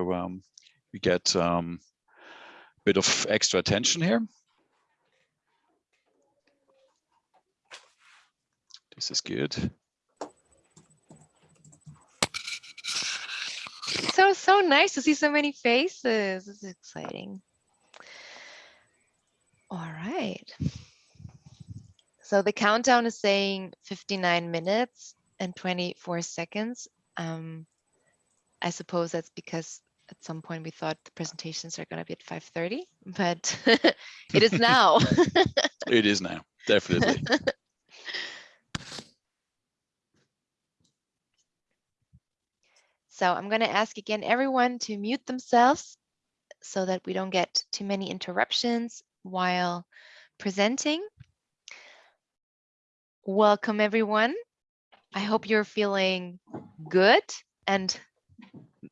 um, we get um, a bit of extra attention here. This is good. So, so nice to see so many faces. This is exciting. All right. So the countdown is saying 59 minutes and 24 seconds. Um, I suppose that's because at some point we thought the presentations are going to be at 5.30, but it is now. it is now, definitely. So I'm going to ask again everyone to mute themselves so that we don't get too many interruptions while presenting. Welcome everyone. I hope you're feeling good and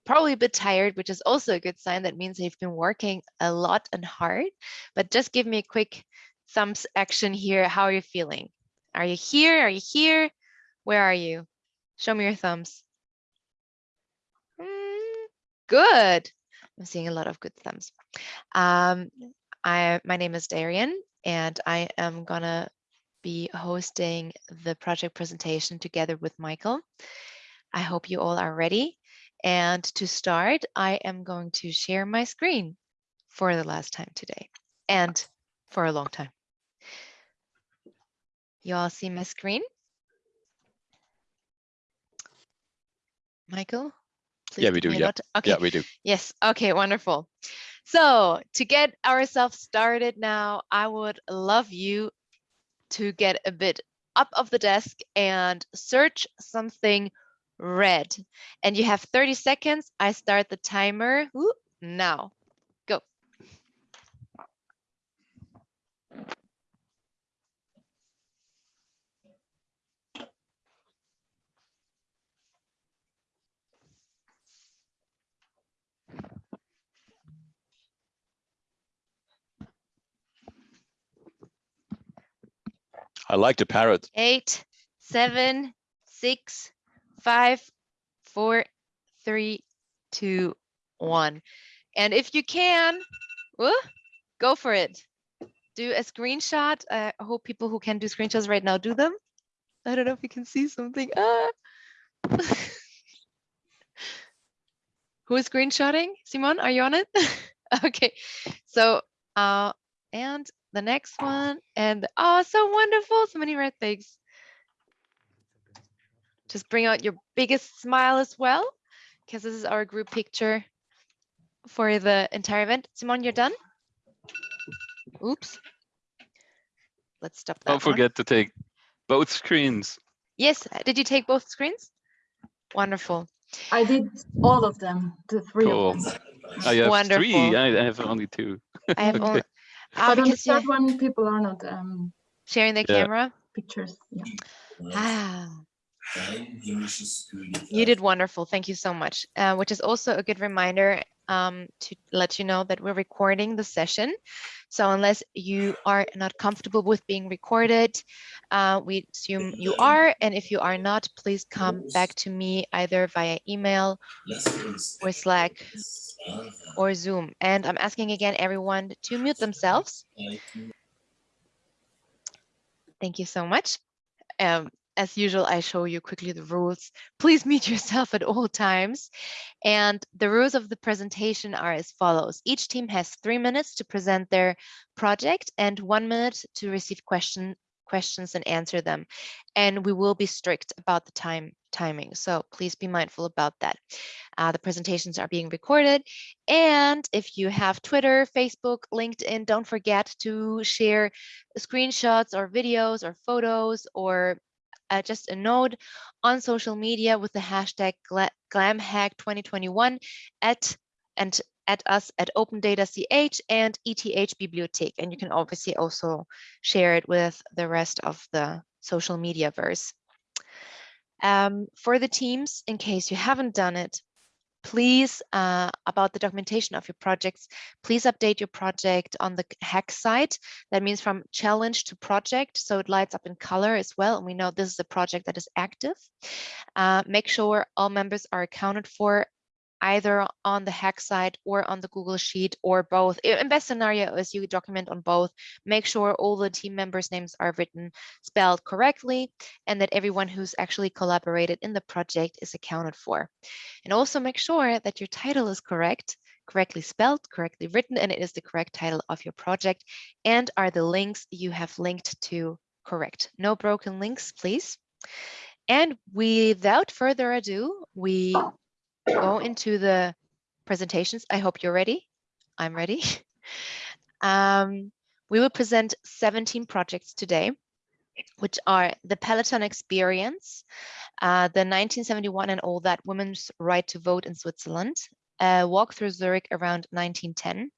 probably a bit tired, which is also a good sign. That means you've been working a lot and hard, but just give me a quick thumbs action here. How are you feeling? Are you here? Are you here? Where are you? Show me your thumbs. Good. I'm seeing a lot of good thumbs. Um, I, my name is Darian, and I am gonna be hosting the project presentation together with Michael. I hope you all are ready. And to start, I am going to share my screen for the last time today and for a long time. You all see my screen? Michael? yeah, we do. Yeah. Okay. Yeah, we do. Yes. Okay, wonderful. So to get ourselves started now, I would love you to get a bit up of the desk and search something red. And you have 30 seconds. I start the timer Ooh, now. Go. I like the parrot. Eight, seven, six, five, four, three, two, one. And if you can, go for it. Do a screenshot. I hope people who can do screenshots right now do them. I don't know if you can see something. Ah. who is screenshotting? Simon, are you on it? okay, so uh, and the next one and oh so wonderful so many red things just bring out your biggest smile as well because this is our group picture for the entire event simon you're done oops let's stop that don't forget one. to take both screens yes did you take both screens wonderful i did all of them the three cool. of them oh, you have Wonderful. three I have only two i have okay. only Ah, but on the third one, people are not um, sharing the yeah. camera. Pictures. Yeah. Ah. You did wonderful. Thank you so much. Uh, which is also a good reminder um, to let you know that we're recording the session. So unless you are not comfortable with being recorded, uh, we assume you are. And if you are not, please come back to me either via email or Slack or Zoom. And I'm asking again everyone to mute themselves. Thank you so much. Um, as usual, I show you quickly the rules. Please mute yourself at all times. And the rules of the presentation are as follows. Each team has three minutes to present their project and one minute to receive question, questions and answer them. And we will be strict about the time timing. So please be mindful about that. Uh, the presentations are being recorded. And if you have Twitter, Facebook, LinkedIn, don't forget to share screenshots or videos or photos or uh, just a note on social media with the hashtag GlamHack2021 at and at us at Open Data CH and ETH Bibliothek. And you can obviously also share it with the rest of the social media verse. Um, for the teams, in case you haven't done it, please, uh, about the documentation of your projects, please update your project on the hack site. That means from challenge to project, so it lights up in color as well. And we know this is a project that is active. Uh, make sure all members are accounted for either on the hack site or on the Google Sheet or both. In best scenario is you document on both, make sure all the team members' names are written, spelled correctly, and that everyone who's actually collaborated in the project is accounted for. And also make sure that your title is correct, correctly spelled, correctly written, and it is the correct title of your project, and are the links you have linked to correct. No broken links, please. And without further ado, we go into the presentations. I hope you're ready. I'm ready. Um, we will present 17 projects today, which are the Pellaton Experience, uh, the 1971 and all that women's right to vote in Switzerland, a walk through Zurich around 1910,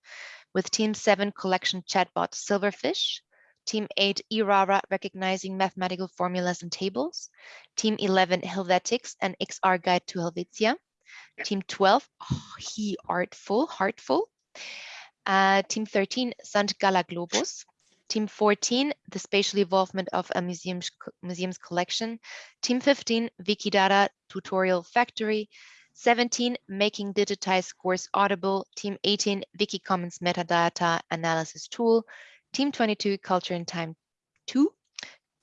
with Team 7 collection chatbot Silverfish, Team 8 e-rara recognizing mathematical formulas and tables, Team 11 Helvetics and XR Guide to Helvetia, Team 12 oh, He Artful, Heartful, uh, Team 13 St. Gala Globus, Team 14 the spatial evolvement of a museum's, museum's collection, Team 15 Wikidata Tutorial Factory, 17 making digitized course audible, Team 18 Wikicommons metadata analysis tool, Team 22, Culture in Time 2.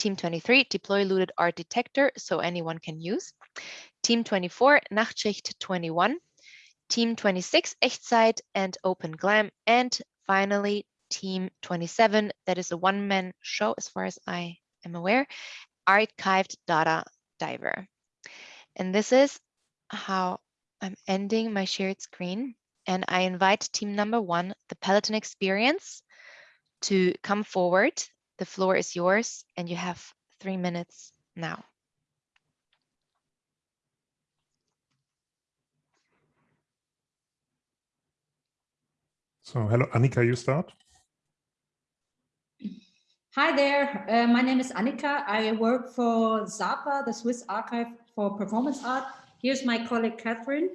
Team 23, Deploy Looted Art Detector, so anyone can use. Team 24, Nachtschicht 21. Team 26, Echtzeit and Open Glam. And finally, Team 27, that is a one-man show as far as I am aware, Archived Data Diver. And this is how I'm ending my shared screen. And I invite team number one, the Pellaton Experience, to come forward. The floor is yours and you have three minutes now. So hello, Annika, you start. Hi there, uh, my name is Annika. I work for SAPA, the Swiss Archive for Performance Art. Here's my colleague Catherine.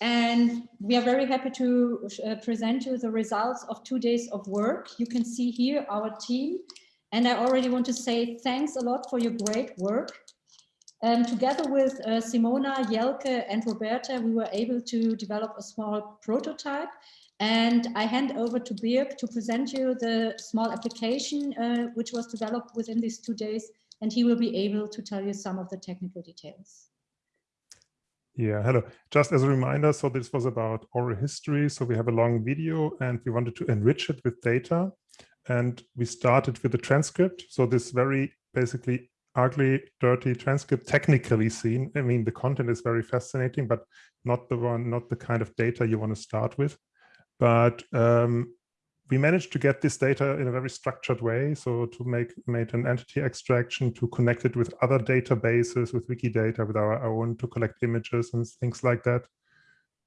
And we are very happy to uh, present you the results of two days of work. You can see here our team. And I already want to say thanks a lot for your great work. Um, together with uh, Simona, Jelke and Roberta, we were able to develop a small prototype. And I hand over to Birk to present you the small application uh, which was developed within these two days. And he will be able to tell you some of the technical details. Yeah, hello. Just as a reminder, so this was about oral history. So we have a long video and we wanted to enrich it with data. And we started with a transcript. So this very basically ugly, dirty transcript, technically seen. I mean, the content is very fascinating, but not the one, not the kind of data you want to start with. But um, we managed to get this data in a very structured way. So to make made an entity extraction, to connect it with other databases, with Wikidata, with our own, to collect images and things like that,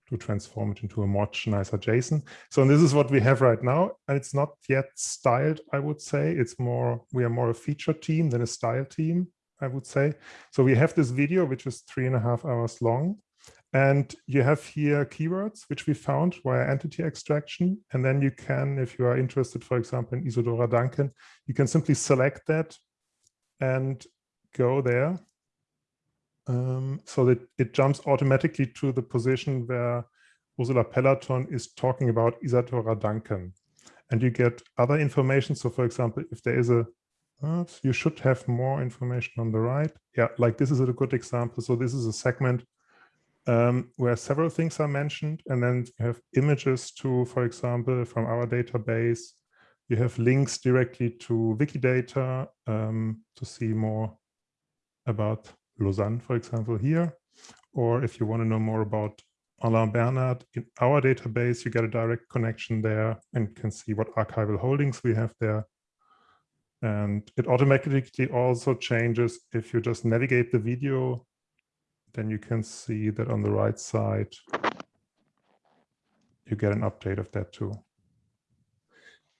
to transform it into a much nicer JSON. So this is what we have right now. And it's not yet styled, I would say. It's more, we are more a feature team than a style team, I would say. So we have this video, which is three and a half hours long. And you have here keywords, which we found via entity extraction. And then you can, if you are interested, for example, in Isadora Duncan, you can simply select that and go there. Um, so that it jumps automatically to the position where Ursula Pellaton is talking about Isadora Duncan. And you get other information. So for example, if there is a, uh, you should have more information on the right. Yeah, like this is a good example. So this is a segment um, where several things are mentioned. And then you have images to, for example, from our database. You have links directly to Wikidata um, to see more about Lausanne, for example, here. Or if you want to know more about Alain Bernard in our database, you get a direct connection there and can see what archival holdings we have there. And it automatically also changes if you just navigate the video then you can see that on the right side, you get an update of that too.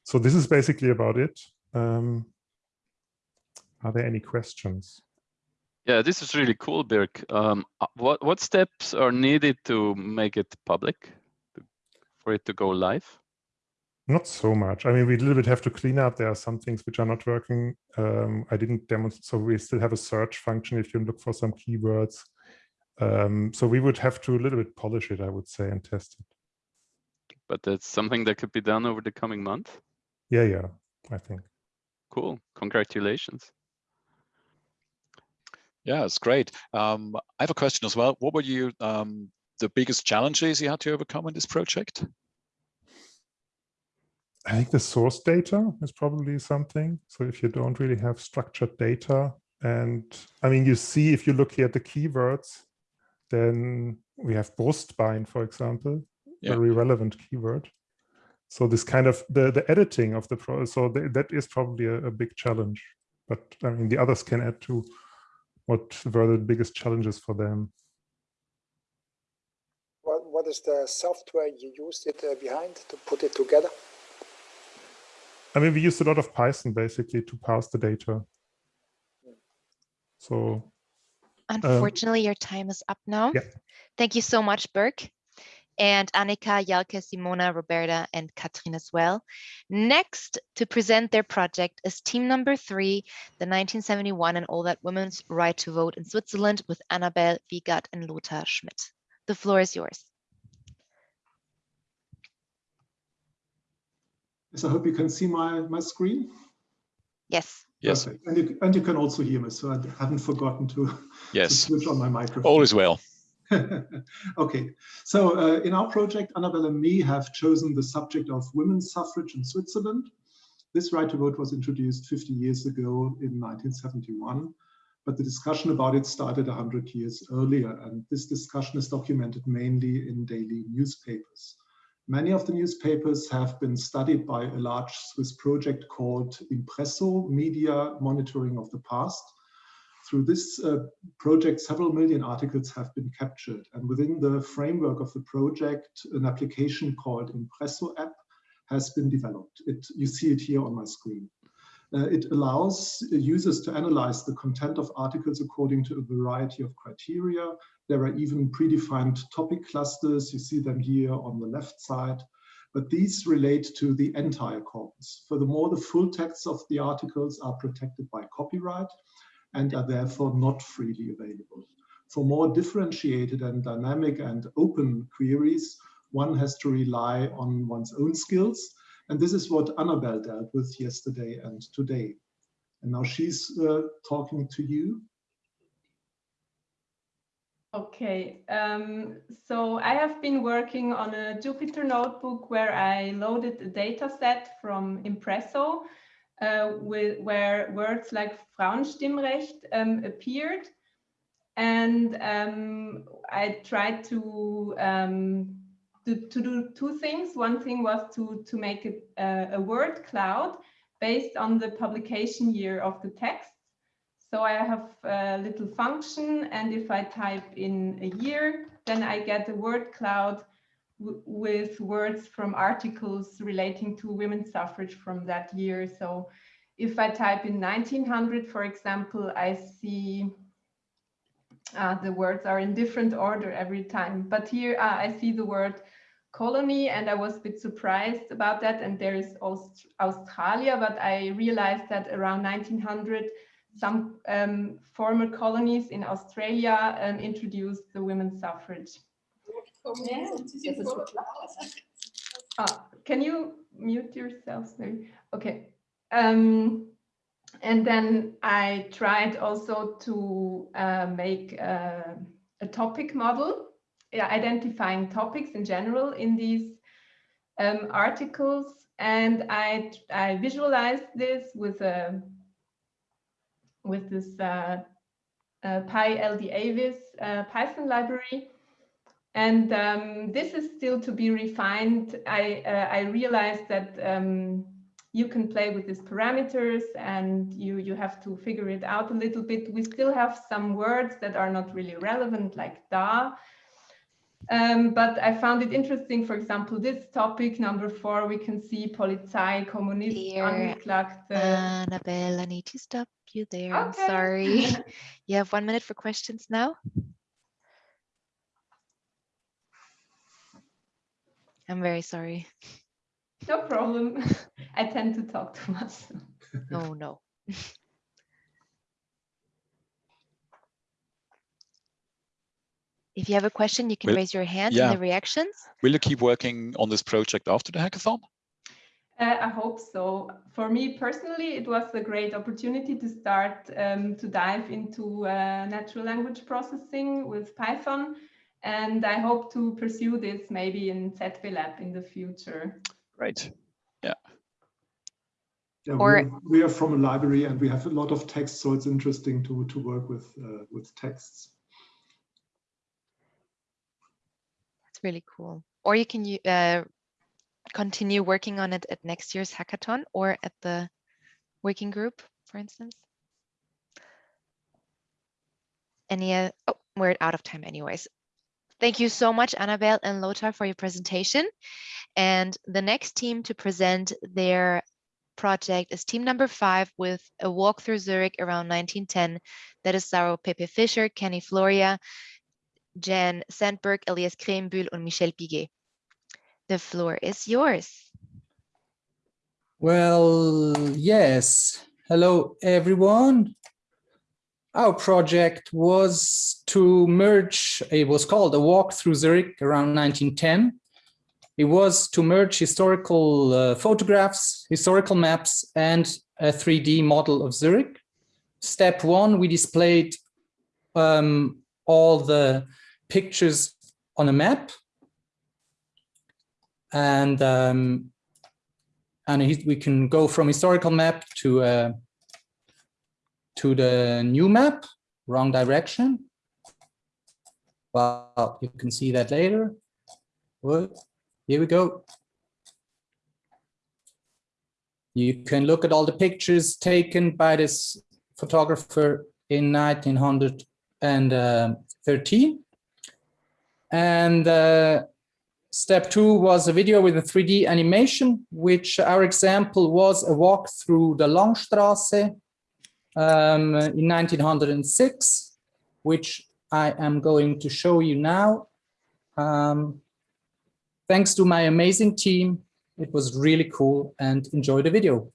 So this is basically about it. Um, are there any questions? Yeah, this is really cool, Birk. Um, uh, what what steps are needed to make it public, for it to go live? Not so much. I mean, we a little bit have to clean up. There are some things which are not working. Um, I didn't demonstrate. So we still have a search function if you look for some keywords. Um, so we would have to a little bit polish it, I would say, and test it. But that's something that could be done over the coming month. Yeah, yeah, I think. Cool. Congratulations. Yeah, it's great. Um, I have a question as well. What were you um, the biggest challenges you had to overcome in this project? I think the source data is probably something. So if you don't really have structured data, and I mean, you see, if you look here at the keywords, then we have Brustbein, for example, Yeah. very relevant keyword. So this kind of the the editing of the pro, so the, that is probably a, a big challenge. But I mean, the others can add to what were the biggest challenges for them. What, what is the software you used it uh, behind to put it together? I mean, we used a lot of Python basically to parse the data. So Unfortunately, your time is up now. yeah. Thank you so much, Burke. And Annika, Jalke, Simona, Roberta, and Katrin as well. Next to present their project is team number three, the 1971 and all that women's right to vote in Switzerland with Annabelle Wiegert and Lothar Schmidt. The floor is yours. Yes, I hope you can see my, my screen. Yes. Yes. Perfect. And you, and you can also hear me, so I haven't forgotten to, to switch on my microphone. All is well. okay, so uh, in our project, Annabelle and me have chosen the subject of women's suffrage in Switzerland. This right to vote was introduced 50 years ago in 1971, but the discussion about it started 100 years earlier, and this discussion is documented mainly in daily newspapers. Many of the newspapers have been studied by a large Swiss project called Impresso, Media Monitoring of the Past. Through this uh, project, several million articles have been captured. And within the framework of the project, an application called Impresso app has been developed. It, you see it here on my screen. Uh, it allows users to analyze the content of articles according to a variety of criteria. There are even predefined topic clusters. You see them here on the left side. But these relate to the entire corpus. Furthermore, the full texts of the articles are protected by copyright and are therefore not freely available. For more differentiated and dynamic and open queries, one has to rely on one's own skills. And this is what Annabelle dealt with yesterday and today. And now she's uh, talking to you. Okay, um, so I have been working on a Jupyter notebook where I loaded a data set from Impresso uh, where words like Frauenstimmrecht um, appeared. And um, I tried to, um, to, to, do two things. One thing was to, to make a, a, a word cloud based on the publication year of the text. So I have a little function, and if I type in a year, then I get a word cloud with words from articles relating to women's suffrage from that year. So if I type in 1900, for example, I see uh, the words are in different order every time. But here uh, I see the word colony, and I was a bit surprised about that. And there is Aust Australia, but I realized that around 1900, some um, former colonies in Australia um, introduced the women's suffrage. Ah, can you mute yourselves maybe? Okay. Um, and then I tried also to uh, make uh, a topic model, identifying topics in general in these um, articles. And I, I visualized this with a with this uh, uh, PyLDAvis uh, Python library. And um, this is still to be refined. I, uh, I realized that um, you can play with these parameters and you, you have to figure it out a little bit. We still have some words that are not really relevant, like da. Um, but I found it interesting, for example, this topic, number four, we can see Polizei, Kommunist, Dear Angeklagte. Annabelle, I need to stop you there. I'm sorry. you have one minute for questions now. I'm very sorry. No problem. I tend to talk too much. No, no. If you have a question, you can Will- raise your hand yeah. in the reactions. Will you keep working on this project after the hackathon? Uh, I hope so. For me personally, it was a great opportunity to start um, to dive into uh, natural language processing with Python. And I hope to pursue this maybe in ZB Lab in the future. Great. Yeah, Or- we, are, we are from a library and we have a lot of text, so it's interesting to to work with uh, with texts. It's really cool. Or you can uh, continue working on it at next year's hackathon or at the working group, for instance. Any, uh, oh, we're out of time anyways. Thank you so much, Annabelle and Lothar, for your presentation. And the next team to present their project is team number five with a walk through Zurich around 1910. That is Saro Pepe Fischer, Kenny Floria, Jan Sandberg, Elias Krembühl, and Michel Piguet. The floor is yours. Well, yes. Hello, everyone. Our project was to merge, it was called a walk through Zurich around 1910. It was to merge historical uh, photographs, historical maps, and a 3D model of Zurich. Step one, we displayed um, all the pictures on a map. And um, and we can go from historical map to uh, to the new map, wrong direction. Well, you can see that later. What? Here we go. You can look at all the pictures taken by this photographer in 1913. And uh, Step two was a video with a 3D animation, which our example was a walk through the Langstrasse um, in 1906, which I am going to show you now. Um, thanks to my amazing team, it was really cool and enjoy the video.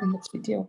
En het video.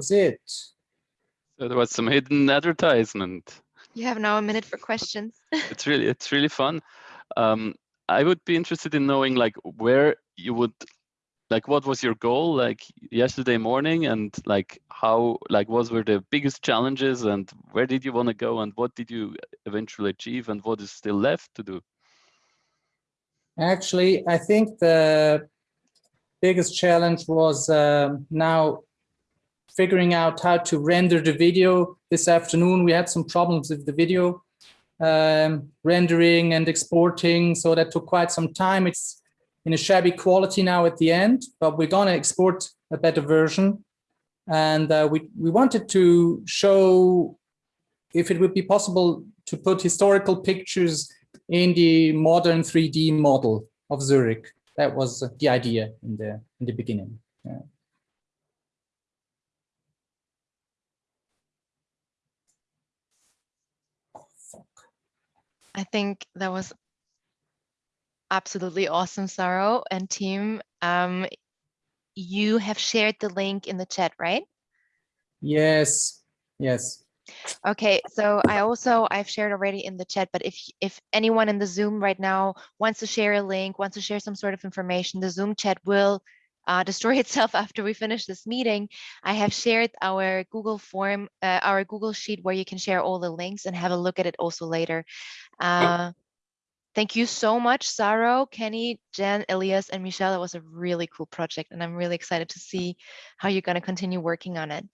was it. So there was some hidden advertisement. You have now a minute for questions. It's really it's really fun. Um, I would be interested in knowing like where you would like what was your goal like yesterday morning and like how like what were the biggest challenges and where did you want to go and what did you eventually achieve and what is still left to do? Actually, I think the biggest challenge was um, now figuring out how to render the video. This afternoon, we had some problems with the video um, rendering and exporting, so that took quite some time. It's in a shabby quality now at the end, but we're going to export a better version. And uh, we, we wanted to show if it would be possible to put historical pictures in the modern 3D model of Zurich. That was the idea in the in the beginning. Yeah. I think that was absolutely awesome, Saro and team. Um, you have shared the link in the chat, right? Yes, yes. Okay, so I also I've shared already in the chat, but if if anyone in the Zoom right now wants to share a link, wants to share some sort of information, the Zoom chat will uh, destroy itself after we finish this meeting. I have shared our Google form, uh, our Google sheet where you can share all the links and have a look at it also later. Uh, thank you so much, Saro, Kenny, Jen, Elias, and Michelle. That was a really cool project, and I'm really excited to see how you're going to continue working on it.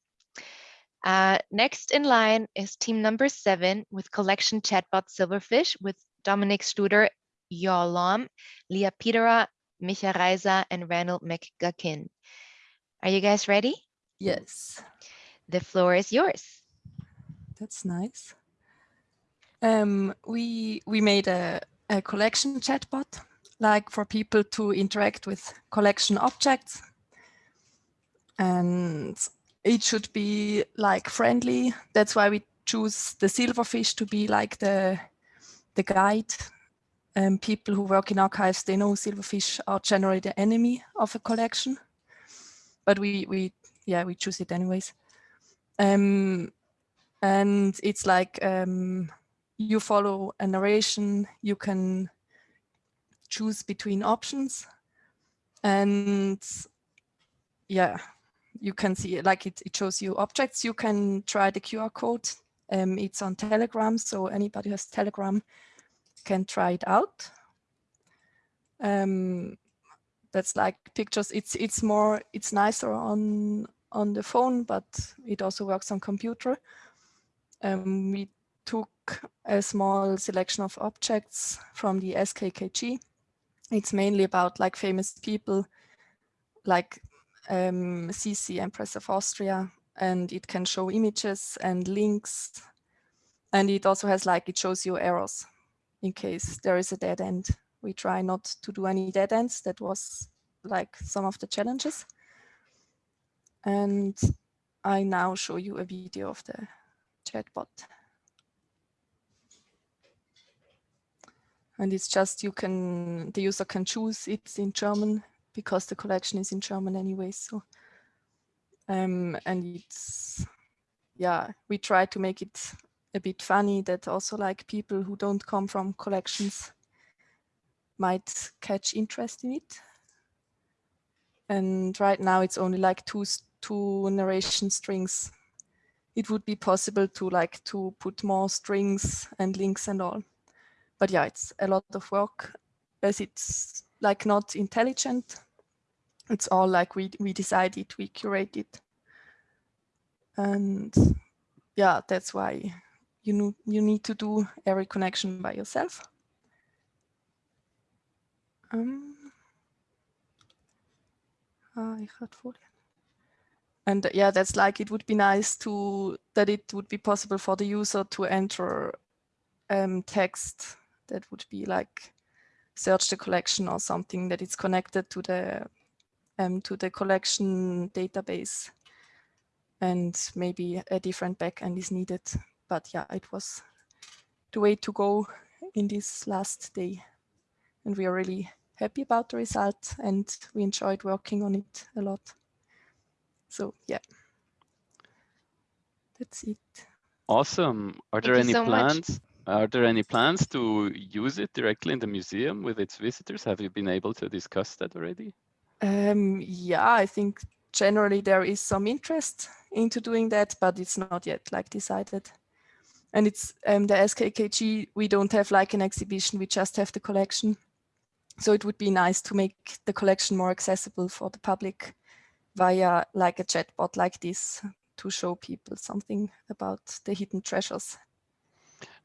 Uh, next in line is team number seven with collection chatbot Silverfish with Dominic Studer, Yolam, Leah Petera, Micha Reiser, and Randall McGuckin. Are you guys ready? Yes. The floor is yours. That's nice. Um, we we made a, a collection chatbot, like for people to interact with collection objects. And it should be like friendly. That's why we choose the silverfish to be like the the guide. Um, people who work in archives, they know silverfish are generally the enemy of a collection, but we we yeah we choose it anyways. Um, and it's like um, you follow a narration, you can choose between options, and yeah, you can see like it, it shows you objects. You can try the QR code. Um, it's on Telegram, so anybody has Telegram can try it out. Um, that's like pictures. It's it's more it's nicer on on the phone, but it also works on computer. Um, we took a small selection of objects from the SKKG. It's mainly about like famous people, like um, Sisi, Empress of Austria, and it can show images and links. And it also has like, it shows you errors in case there is a dead end. We try not to do any dead ends. That was like some of the challenges. And I now show you a video of the chatbot. And it's just you can, the user can choose it's in German because the collection is in German anyway. So, um, and it's, yeah, we try to make it a bit funny that also like people who don't come from collections might catch interest in it. And right now it's only like two, two narration strings. It would be possible to like to put more strings and links and all. But yeah, it's a lot of work as it's like not intelligent it's all like we we decided, we curated. And yeah, that's why you you need to do every connection by yourself. Um, had And uh, yeah, that's like it would be nice to that it would be possible for the user to enter um, text that would be like search the collection or something that is connected to the um, to the collection database and maybe a different backend is needed. But yeah, it was the way to go in this last day. And we are really happy about the result and we enjoyed working on it a lot. So yeah, that's it. Awesome. Are there Thank any so plans? much. Are there any plans to use it directly in the museum with its visitors? Have you been able to discuss that already? Um, yeah, I think generally there is some interest into doing that, but it's not yet like decided. And it's um, the SKKG, we don't have like an exhibition, we just have the collection. So it would be nice to make the collection more accessible for the public via like a chatbot like this to show people something about the hidden treasures.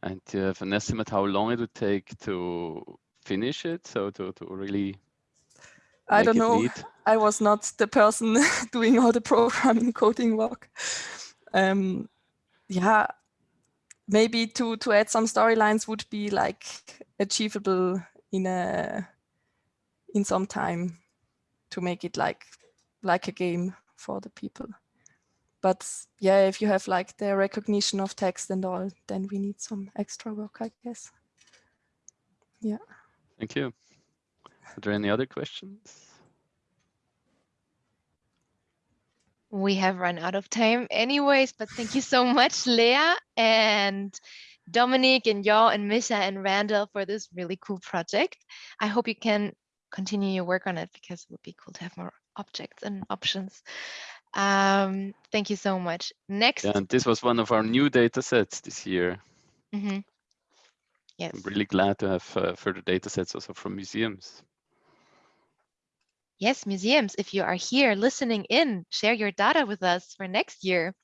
And do you have an estimate how long it would take to finish it? So to, to really I don't know. neat? I was not the person doing all the programming coding work. Um, yeah, maybe to to add some storylines would be like achievable in a in some time to make it like like a game for the people. But yeah, if you have like the recognition of text and all, then we need some extra work, I guess. Yeah. Thank you. Are there any other questions? We have run out of time anyways, but thank you so much, Leah and Dominic and y'all and Misha and Randall for this really cool project. I hope you can continue your work on it because it would be cool to have more objects and options. Um, thank you so much. Next. Yeah, and this was one of our new data sets this year. Mhm. Yes. I'm really glad to have uh, further data sets also from museums. Yes, museums, if you are here listening in, share your data with us for next year.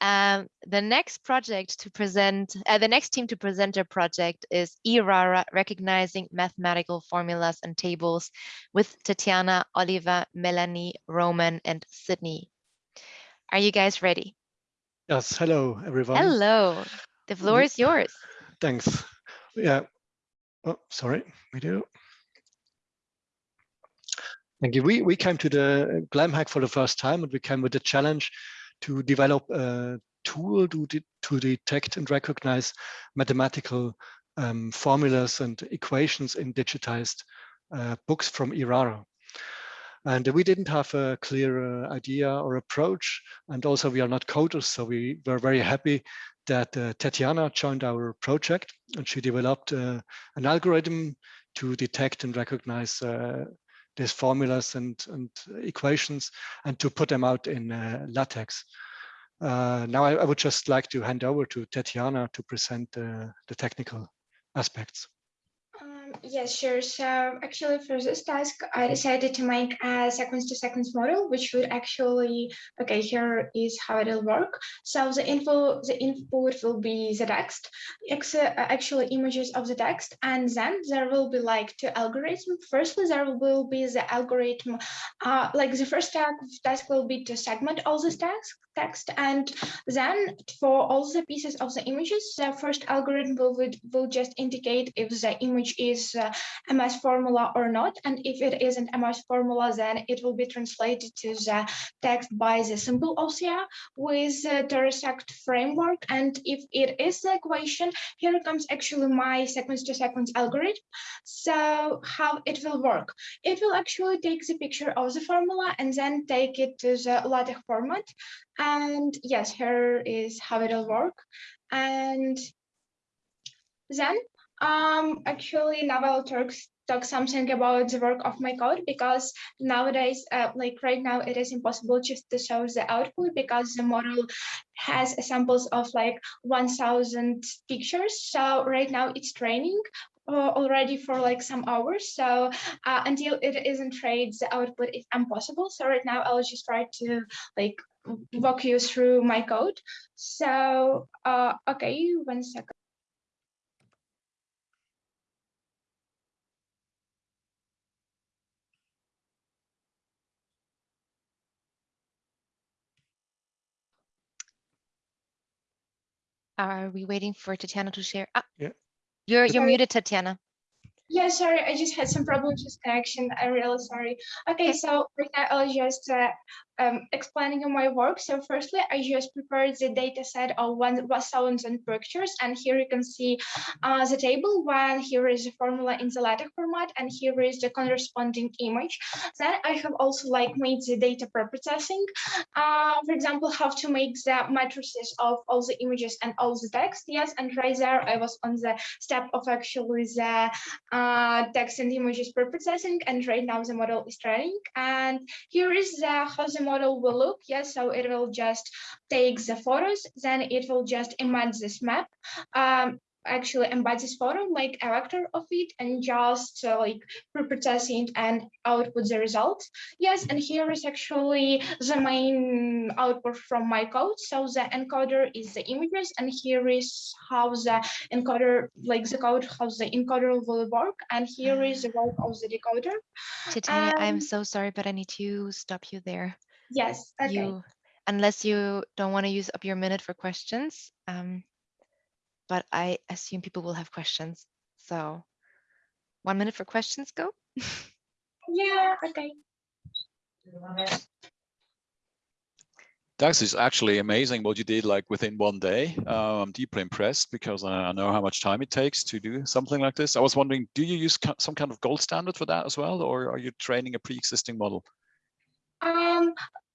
Um, the next project to present, uh, the next team to present their project is e-rara, Recognizing Mathematical Formulas and Tables with Tatiana, Oliver, Melanie, Roman, and Sydney. Are you guys ready? Yes, hello everyone. Hello, the floor is yours. Thanks. Yeah. Oh, sorry, video. Thank you. We, we came to the GlamHack for the first time and we came with the challenge to develop a tool to, de to detect and recognize mathematical um, formulas and equations in digitized uh, books from e-rara. And we didn't have a clear uh, idea or approach. And also we are not coders, so we were very happy that uh, Tatiana joined our project and she developed uh, an algorithm to detect and recognize uh, these formulas and, and equations and to put them out in uh, LaTeX. Uh, now I, I, would just like to hand over to Tatiana to present uh, the technical aspects. Yes, sure. So actually for this task, I decided to make a sequence to sequence model, which would actually, okay, here is how it will work. So the info, the input will be the text, actually images of the text, and then there will be like two algorithms. Firstly, there will be the algorithm, uh, like the first task will be to segment all this text, text. And then for all the pieces of the images, the first algorithm will, will just indicate if the image is uh, a math formula or not. And if it isn't math formula, then it will be translated to the text by the simple OCR with the Tesseract framework. And if it is the equation, here comes actually my sequence to sequence algorithm. So how it will work? It will actually take the picture of the formula and then take it to the LaTeX format. And yes, here is how it'll work. And then um, actually now I'll talk, talk something about the work of my code because nowadays, uh, like right now, it is impossible just to show the output because the model has samples of like 1000 pictures. So right now it's training, uh, already for like some hours. So uh, until it isn't trained, the output is impossible. So right now I'll just try to like walk you through my code. So, uh, okay, one second. Are we waiting for Tatiana to share? Ah, yeah. You're, you're muted, Tatiana. Yeah, sorry, I just had some problems with connection. I'm really sorry. Okay, so right now I'll just uh, um, explaining my work. So firstly, I just prepared the data set of 1000 pictures. And here you can see uh, the table one, here is the formula in the LaTeX format, and here is the corresponding image. Then I have also like made the data preprocessing. Uh, for example, how to make the matrices of all the images and all the text. Yes, and right there I was on the step of actually the uh, text and images preprocessing. And right now the model is training. And here is the how the model will look. Yes, so it will just take the photos, then it will just embed this map. Um, actually embed this photo, make a vector of it, and just uh, like pre-process it and output the result. Yes, and here is actually the main output from my code. So the encoder is the images, and here is how the encoder, like the code, how the encoder will work, and here is the work of the decoder. Titania, I'm Um, so sorry, but I need to stop you there. Yes, okay. You, unless you don't want to use up your minute for questions, um, but I assume people will have questions. So one minute for questions, go. Yeah, okay. Dax is actually amazing what you did like within one day. Uh, I'm deeply impressed because I I know how much time it takes to do something like this. I was wondering, do you use some kind of gold standard for that as well, or are you training a pre-existing model?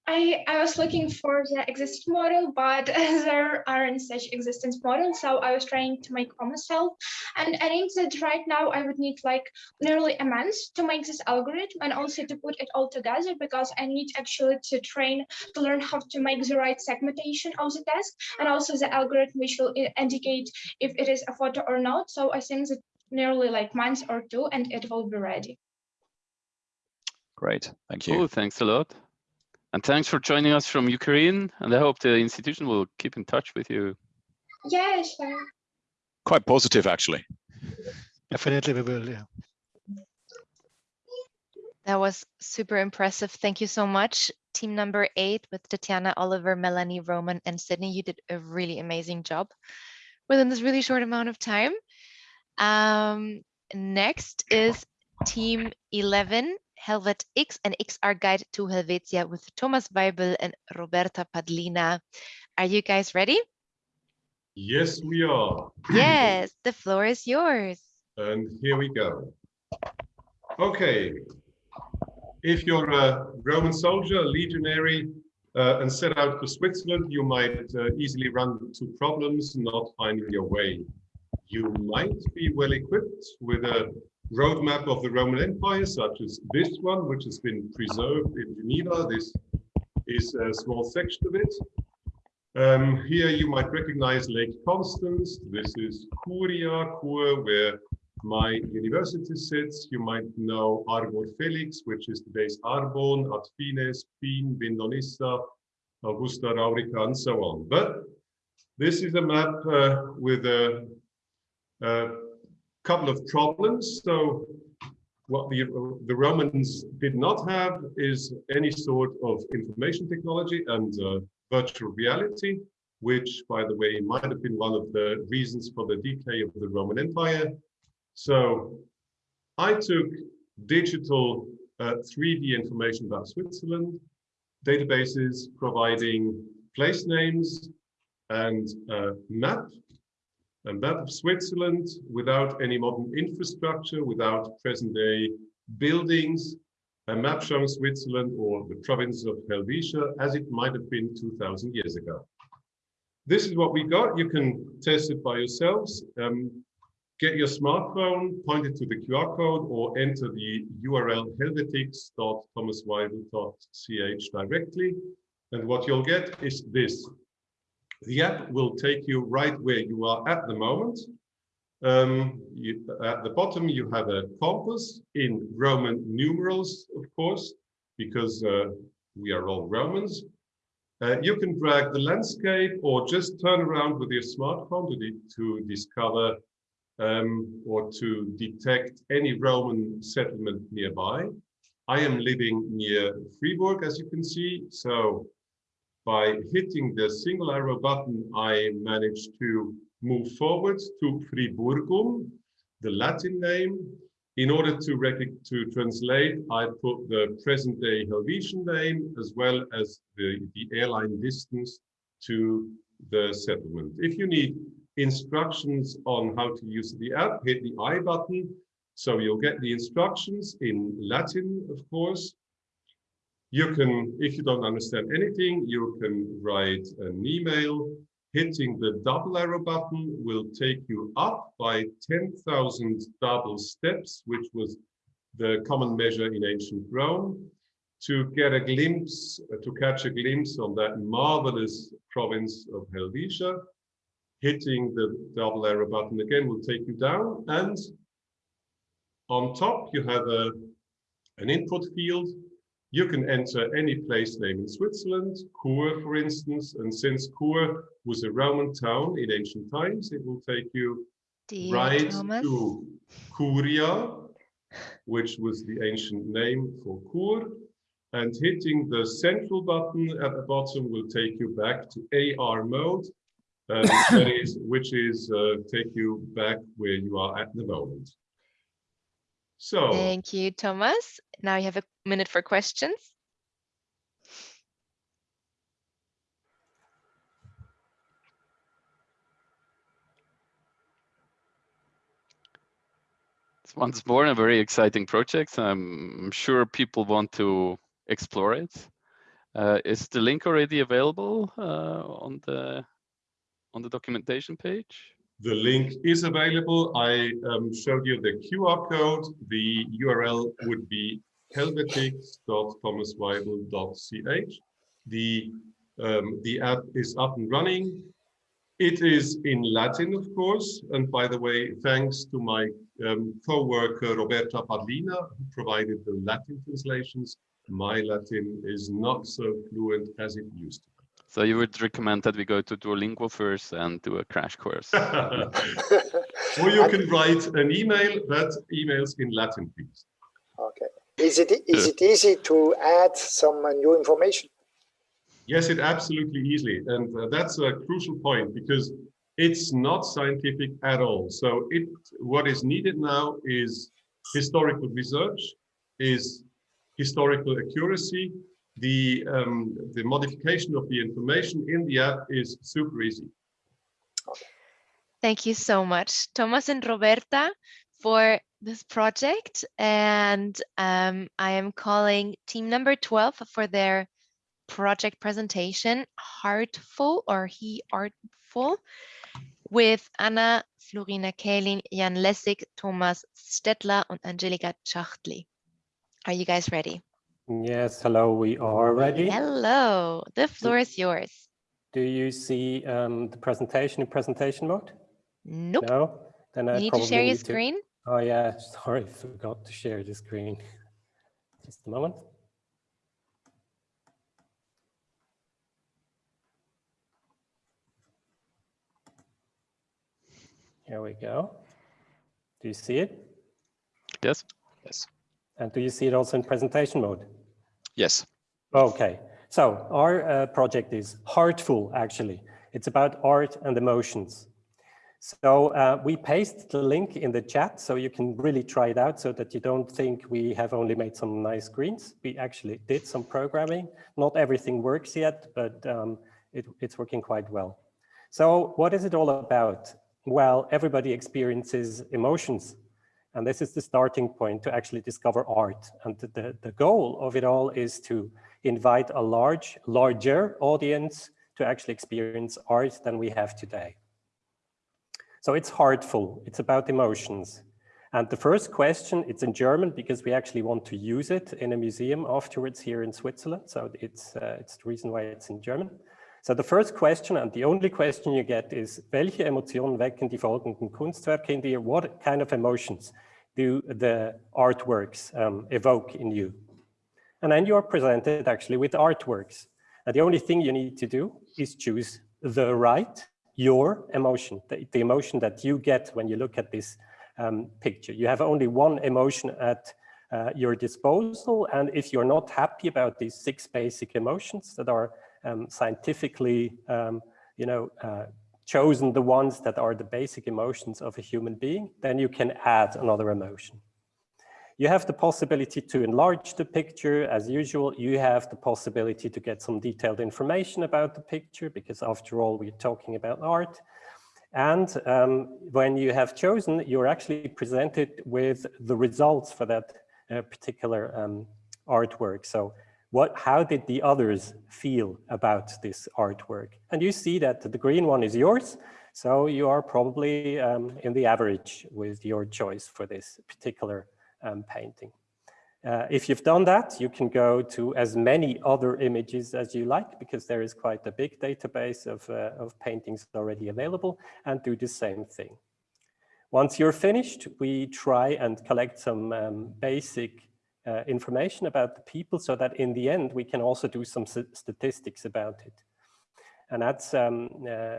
I, I was looking for the existing model, but there aren't such existence models. So I was trying to make for myself. And I think that right now I would need like nearly a month to make this algorithm and also to put it all together because I need actually to train to learn how to make the right segmentation of the task and also the algorithm which will indicate if it is a photo or not. So I think that nearly like months or two and it will be ready. Great, thank you. Cool, thanks a lot. And thanks for joining us from Ukraine. And I hope the institution will keep in touch with you. Yeah, sure. Quite positive, actually. Definitely we will, yeah. That was super impressive. Thank you so much. Team number eight with Tatiana, Oliver, Melanie, Roman, and Sydney. You did a really amazing job within this really short amount of time. Um, next is team 11, Helvet X and XR Guide to Helvetia with Thomas Weibel and Roberta Padlina. Are you guys ready? Yes, we are. Yes, the floor is yours. And here we go. Okay. If you're a Roman soldier, a legionary, uh, and set out for Switzerland, you might uh, easily run into problems not finding your way. You might be well equipped with a roadmap of the Roman Empire, such as this one, which has been preserved in Geneva. This is a small section of it. Um, here you might recognize Lake Constance. This is Curia, Chur, where my university sits. You might know Arbor Felix, which is today's Arbon, Atfines, Pfyn, Vindonissa, Augusta Raurica, and so on. But this is a map uh, with a, a couple of problems. So what the, the Romans did not have is any sort of information technology and uh, virtual reality, which, by the way, might have been one of the reasons for the decay of the Roman Empire. So I took digital uh, 3D information about Switzerland, databases providing place names and a map, a map of Switzerland without any modern infrastructure, without present day buildings, a map showing Switzerland or the province of Helvetia as it might have been 2000 years ago. This is what we got. You can test it by yourselves. Um, get your smartphone, point it to the QR code or enter the URL helvetix.thomasweibel.ch directly. And what you'll get is this. The app will take you right where you are at the moment. Um, you, at the bottom, you have a compass in Roman numerals, of course, because uh, we are all Romans. Uh, you can drag the landscape or just turn around with your smartphone to, to discover um, or to detect any Roman settlement nearby. I am living near Fribourg, as you can see. So by hitting the single arrow button, I managed to move forward to Friburgum, the Latin name. In order to, to translate, I put the present day Helvetian name as well as the, the airline distance to the settlement. If you need instructions on how to use the app, hit the I button. So you'll get the instructions in Latin, of course. You can, if you don't understand anything, you can write an email. Hitting the double arrow button will take you up by 10,000 double steps, which was the common measure in ancient Rome, to get a glimpse, uh, to catch a glimpse on that marvelous province of Helvetia. hitting the double arrow button again will take you down. And on top, you have a, an input field. You can enter any place name in Switzerland, Chur, for instance. And since Chur was a Roman town in ancient times, it will take you Dear right Thomas. to Curia, which was the ancient name for Chur. And hitting the central button at the bottom will take you back to AR mode, um, that is, which is uh, take you back where you are at the moment. So Thank you, Thomas. Now you have a minute for questions. It's once more a very exciting project. I'm sure people want to explore it. Uh, is the link already available uh, on the on the documentation page? The link is available. I um, showed you the QR code. The URL would be helvetix.thomasweibel.ch. The, um, the app is up and running. It is in Latin, of course. And by the way, thanks to my um, co-worker Roberta Padlina, who provided the Latin translations. My Latin is not so fluent as it used to be. So you would recommend that we go to Duolingo first and do a crash course. or you can write an email, but emails in Latin, please. Okay. Is it is it easy to add some uh, new information? Yes, it absolutely easily. And uh, that's a crucial point because it's not scientific at all. So it what is needed now is historical research, is historical accuracy. The, um, the modification of the information in the app is super easy. Thank you so much, Thomas and Roberta, for this project. And um, I am calling team number 12 for their project presentation, Heartful or He Artful, with Anna, Florina Kaelin, Jan Lessig, Thomas Stettler and Angelika Chachtli. Are you guys ready? Yes, hello, we are ready. Hello, the floor is yours. Do you see um, the presentation in presentation mode? Nope. No? Then I You need to share your need to- screen. Oh yeah, sorry, forgot to share the screen. Just a moment. Here we go. Do you see it? Yes. Yes. And do you see it also in presentation mode? Yes. Okay, so our uh, project is Heartful, actually. It's about art and emotions. So uh, we paste the link in the chat so you can really try it out so that you don't think we have only made some nice screens. We actually did some programming. Not everything works yet, but um, it, it's working quite well. So what is it all about? Well, everybody experiences emotions. And this is the starting point to actually discover art. And the, the, the goal of it all is to invite a large, larger audience to actually experience art than we have today. So it's heartful, it's about emotions. And the first question, it's in German because we actually want to use it in a museum afterwards here in Switzerland. So it's, uh, it's the reason why it's in German. So the first question and the only question you get is, welche Emotionen wecken die folgenden Kunstwerke in dir? What kind of emotions do the artworks um, evoke in you? And then you are presented actually with artworks. And the only thing you need to do is choose the right, your emotion, the, the emotion that you get when you look at this um, picture. You have only one emotion at uh, your disposal. And if you're not happy about these six basic emotions that are um, scientifically, um, you know, uh, chosen the ones that are the basic emotions of a human being, then you can add another emotion. You have the possibility to enlarge the picture. As usual, you have the possibility to get some detailed information about the picture because after all, we're talking about art. And um, when you have chosen, you're actually presented with the results for that uh, particular um, artwork. So what, how did the others feel about this artwork? And you see that the green one is yours. So you are probably um, in the average with your choice for this particular um, painting. Uh, if you've done that, you can go to as many other images as you like because there is quite a big database of, uh, of paintings already available and do the same thing. Once you're finished, we try and collect some um, basic uh, information about the people so that in the end we can also do some statistics about it. And that's, um, uh,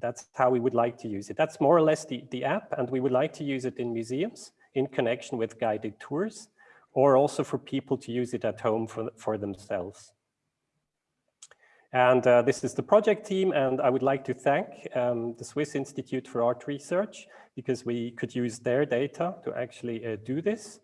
that's how we would like to use it. That's more or less the, the app and we would like to use it in museums in connection with guided tours or also for people to use it at home for, for themselves. And uh, this is the project team, and I would like to thank um, the Swiss Institute for Art Research because we could use their data to actually uh, do this.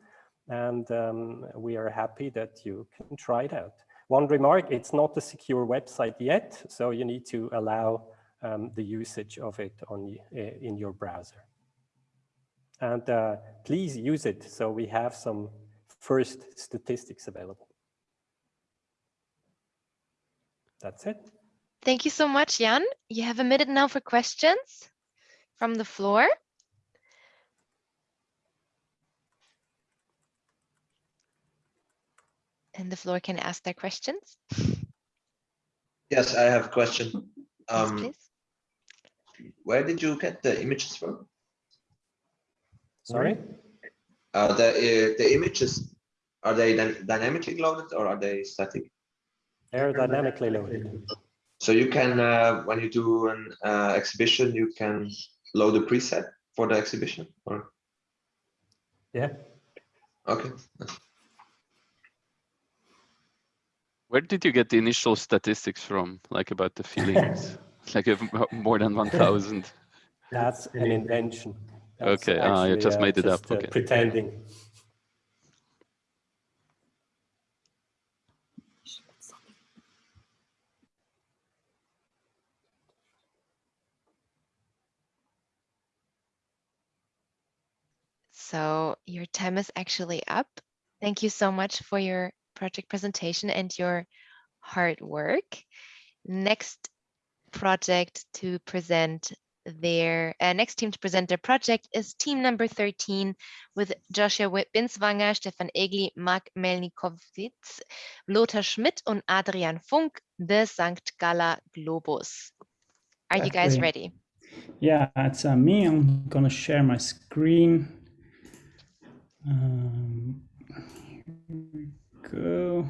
And um, we are happy that you can try it out. One remark, it's not a secure website yet, so you need to allow um, the usage of it on uh, in your browser. And uh, please use it so we have some first statistics available. That's it. Thank you so much, Jan. You have a minute now for questions from the floor. And the floor can ask their questions. Yes, I have a question. Um, yes, where did you get the images from? Sorry? Uh, the uh, the images are they dynamically loaded or are they static? They're dynamically loaded. So you can, uh, when you do an uh, exhibition, you can load a preset for the exhibition, or? Yeah. Okay. Where did you get the initial statistics from, like about the feelings? like more than 1,000? That's an invention. That's okay, ah, you just uh, made it just, up. uh, Okay. pretending. So your time is actually up. Thank you so much for your project presentation and your hard work. Next project to present their uh, next team to present their project is team number 13 with Joshua Binswanger, Stefan Egli, Mark Melnikowitz, Lothar Schmidt und Adrian Funk, the St. Galler Globus. Are you guys ready? Yeah, it's uh, me. I'm gonna share my screen. Um, here we go.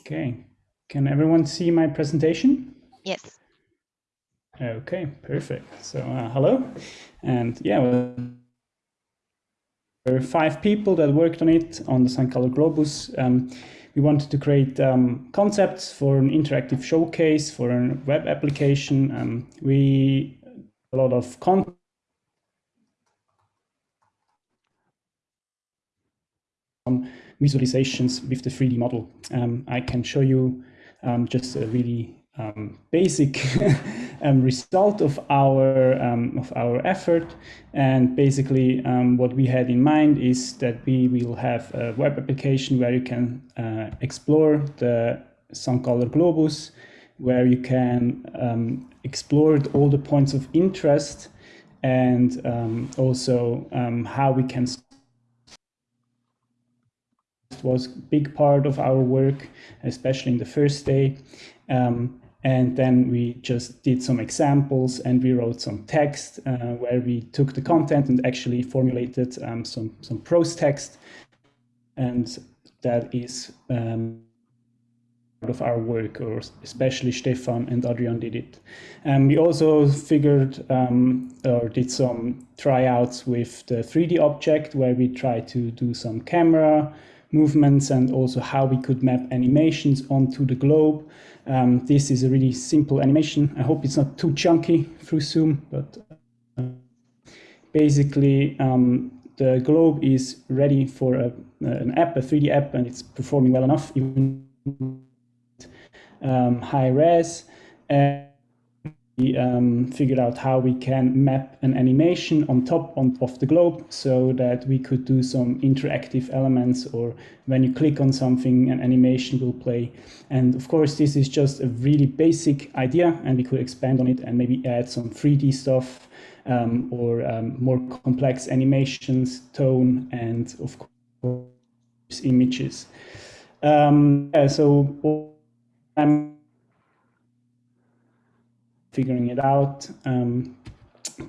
Okay, can everyone see my presentation? Yes. Okay, perfect. So uh, hello, and yeah, there were five people that worked on it on the St. Galler Globus. Um, we wanted to create um, concepts for an interactive showcase for a web application. Um, we a lot of content some visualizations with the 3D model. Um, I can show you um, just a really um, basic um, result of our um, of our effort. And basically, um, what we had in mind is that we will have a web application where you can uh, explore the St. Galler Globus, where you can um, explore all the points of interest and um, also how we can was a big part of our work, especially in the first day. Um, and then we just did some examples and we wrote some text uh, where we took the content and actually formulated um, some, some prose text. And that is um, part of our work, or especially Stefan and Adrian did it. And we also figured um, or did some tryouts with the 3D object where we tried to do some camera movements and also how we could map animations onto the globe. Um, this is a really simple animation. I hope it's not too chunky through Zoom, but uh, basically um, the globe is ready for a, an app, a 3D app, and it's performing well enough, even um, high res. And um, figured out how we can map an animation on top on, of the globe so that we could do some interactive elements or when you click on something an animation will play and of course this is just a really basic idea and we could expand on it and maybe add some 3d stuff um, or um, more complex animations tone and of course images. Um, yeah, so I'm figuring it out, um,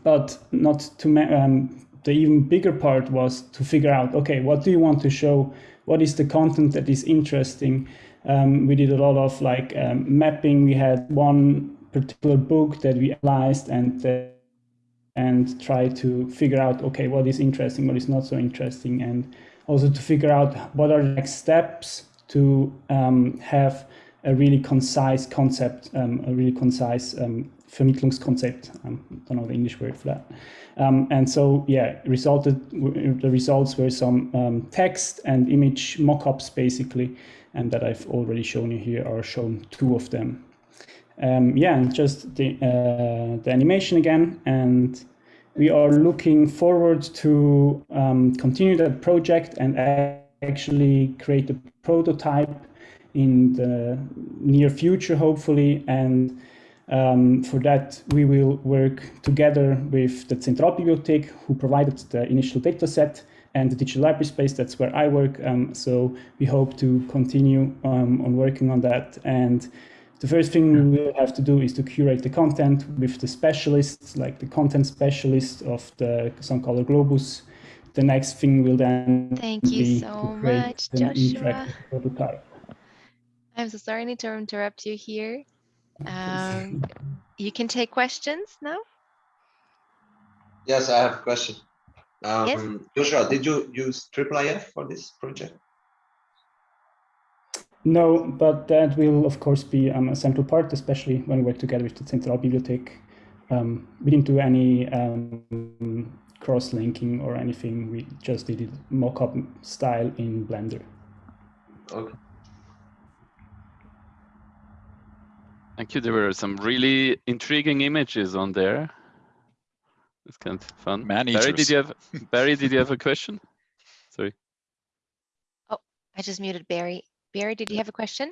but not to um, the even bigger part was to figure out, okay, what do you want to show? What is the content that is interesting? Um, we did a lot of like um, mapping. We had one particular book that we analyzed and uh, and try to figure out, okay, what is interesting, what is not so interesting, and also to figure out what are the next steps to um, have a really concise concept, um, a really concise um, Vermittlungskonzept. Um, I don't know the English word for that. Um, and so, yeah, resulted the results were some um, text and image mockups basically, and that I've already shown you here are shown two of them. Um, yeah, and just the uh, the animation again, and we are looking forward to um, continue that project and actually create a prototype in the near future, hopefully, and um, for that, we will work together with the Zentralbibliothek, who provided the initial data set, and the digital library space, that's where I work. Um, so we hope to continue um, on working on that. And the first thing we will have to do is to curate the content with the specialists, like the content specialist of the St. Galler Globus. The next thing will then Thank you be so much, Joshua. I'm so sorry I need to interrupt you here. Um, you can take questions now. Yes, I have a question. Yes. Um, Joshua, did you use IIIF for this project? No, but that will of course be um, a central part, especially when we work together with the Zentralbibliothek. Um, we didn't do any um, cross-linking or anything. We just did it mock-up style in Blender. Okay. Thank you. There were some really intriguing images on there. It's kind of fun. Man Barry, did you have Barry? Did you have a question? Sorry. Oh, I just muted Barry. Barry, did you have a question?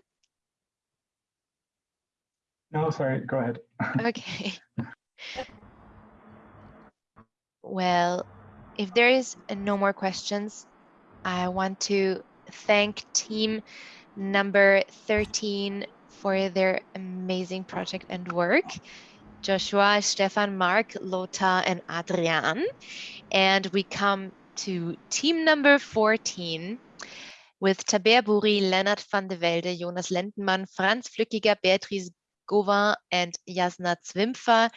No, sorry, go ahead. Okay. Well, if there is no more questions, I want to thank team number 13 for their amazing project and work. Joshua, Stefan, Mark, Lothar, and Adrian. And we come to team number 14 with Tabea Buri, Leonard van de Velde, Jonas Lendenmann, Franz Flückiger, Beatrice Gauvin, and Jasna Zwimpfer.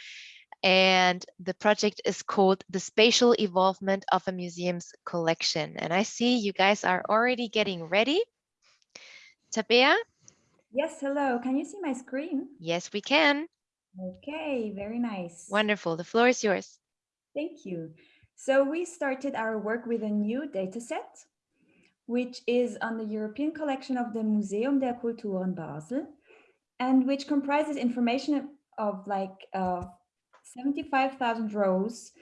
And the project is called The Spatial Evolvement of a Museum's Collection. And I see you guys are already getting ready. Tabea? Yes, hello. Can you see my screen? Yes, we can. Okay, very nice. Wonderful. The floor is yours. Thank you. So we started our work with a new data set, which is on the European collection of the Museum der Kultur in Basel, and which comprises information of like uh, 75,000 rows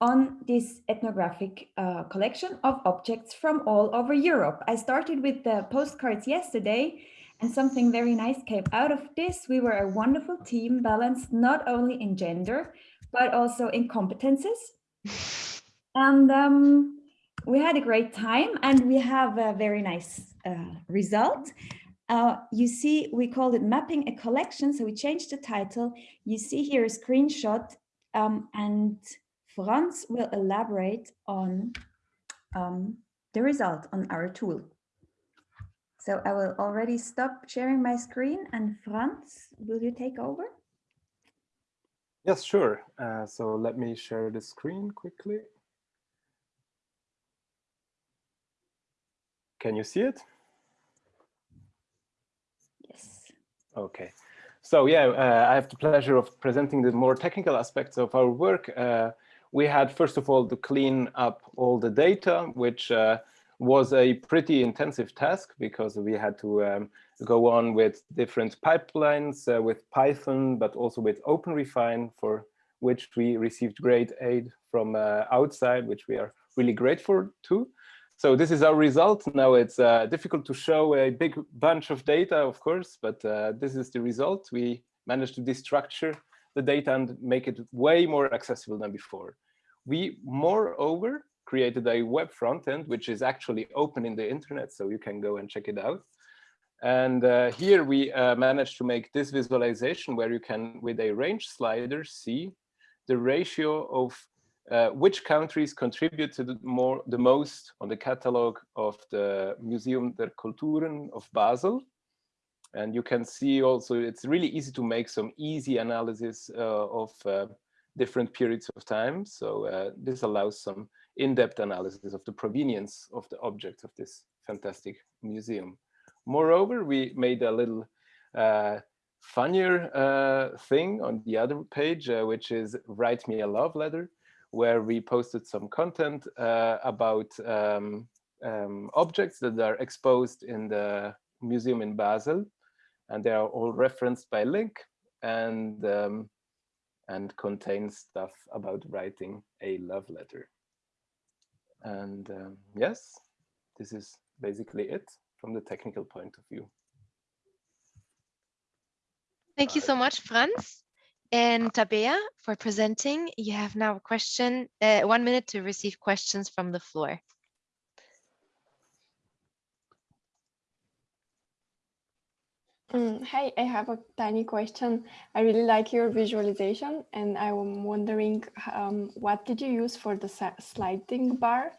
on this ethnographic uh, collection of objects from all over Europe. I started with the postcards yesterday and something very nice came out of this. We were a wonderful team balanced not only in gender, but also in competences. And um, we had a great time and we have a very nice uh, result. Uh, you see, we called it mapping a collection. So we changed the title. You see here a screenshot um, and Franz will elaborate on um, the result on our tool. So I will already stop sharing my screen and Franz, will you take over? Yes, sure. Uh, so let me share the screen quickly. Can you see it? Yes. Okay. So yeah, uh, I have the pleasure of presenting the more technical aspects of our work. Uh, we had, first of all, to clean up all the data, which uh, was a pretty intensive task because we had to um, go on with different pipelines uh, with Python, but also with OpenRefine, for which we received great aid from uh, outside, which we are really grateful to. So this is our result. Now it's uh, difficult to show a big bunch of data, of course, but uh, this is the result. We managed to destructure the data and make it way more accessible than before. We moreover created a web front end, which is actually open in the internet, so you can go and check it out. And uh, here we uh, managed to make this visualization where you can, with a range slider, see the ratio of uh, which countries contributed more, the most on the catalog of the Museum der Kulturen of Basel. And you can see also it's really easy to make some easy analysis uh, of uh, different periods of time. So uh, this allows some in-depth analysis of the provenience of the objects of this fantastic museum. Moreover, we made a little uh, funnier uh, thing on the other page, uh, which is Write Me a Love Letter, where we posted some content uh, about um, um, objects that are exposed in the museum in Basel. And they are all referenced by link and, um, and contain stuff about writing a love letter. And um, yes, this is basically it from the technical point of view. Thank you so much, Franz. And Tabea, for presenting, you have now a question, uh, one minute to receive questions from the floor. Mm, hi, I have a tiny question. I really like your visualization and I'm wondering um, what did you use for the sliding bar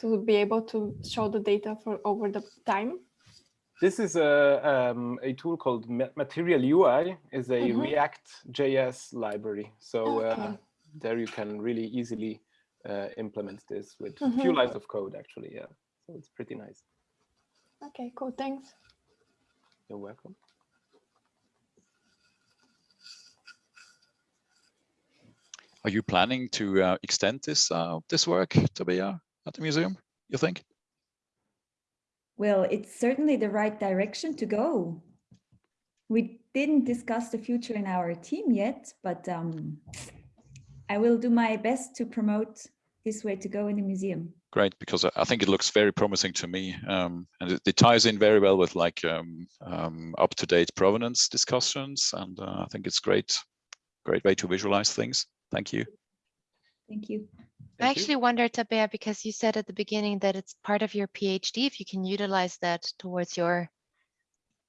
to be able to show the data for over the time? This is a, um, a tool called Material UI, is a mm -hmm. React JS library. So okay. uh, there you can really easily uh, implement this with mm -hmm. a few lines of code actually, yeah. So it's pretty nice. Okay, cool, thanks. You're welcome. Are you planning to uh, extend this uh, this work, Tabea, at the museum, you think? Well, it's certainly the right direction to go. We didn't discuss the future in our team yet, but um, I will do my best to promote this way to go in the museum. Great, because I think it looks very promising to me, um, and it, it, ties in very well with like um, um, up-to-date provenance discussions, and uh, I think it's great, great way to visualize things. Thank you. Thank you. I actually you. wondered, Tabea, because you said at the beginning that it's part of your PhD, if you can utilize that towards your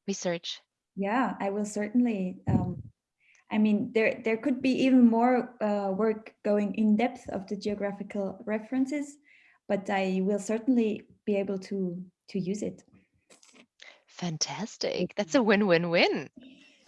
research. Yeah, I will certainly. Um, I mean, there there could be even more uh, work going in depth of the geographical references, but I will certainly be able to to use it. Fantastic. That's a win-win-win.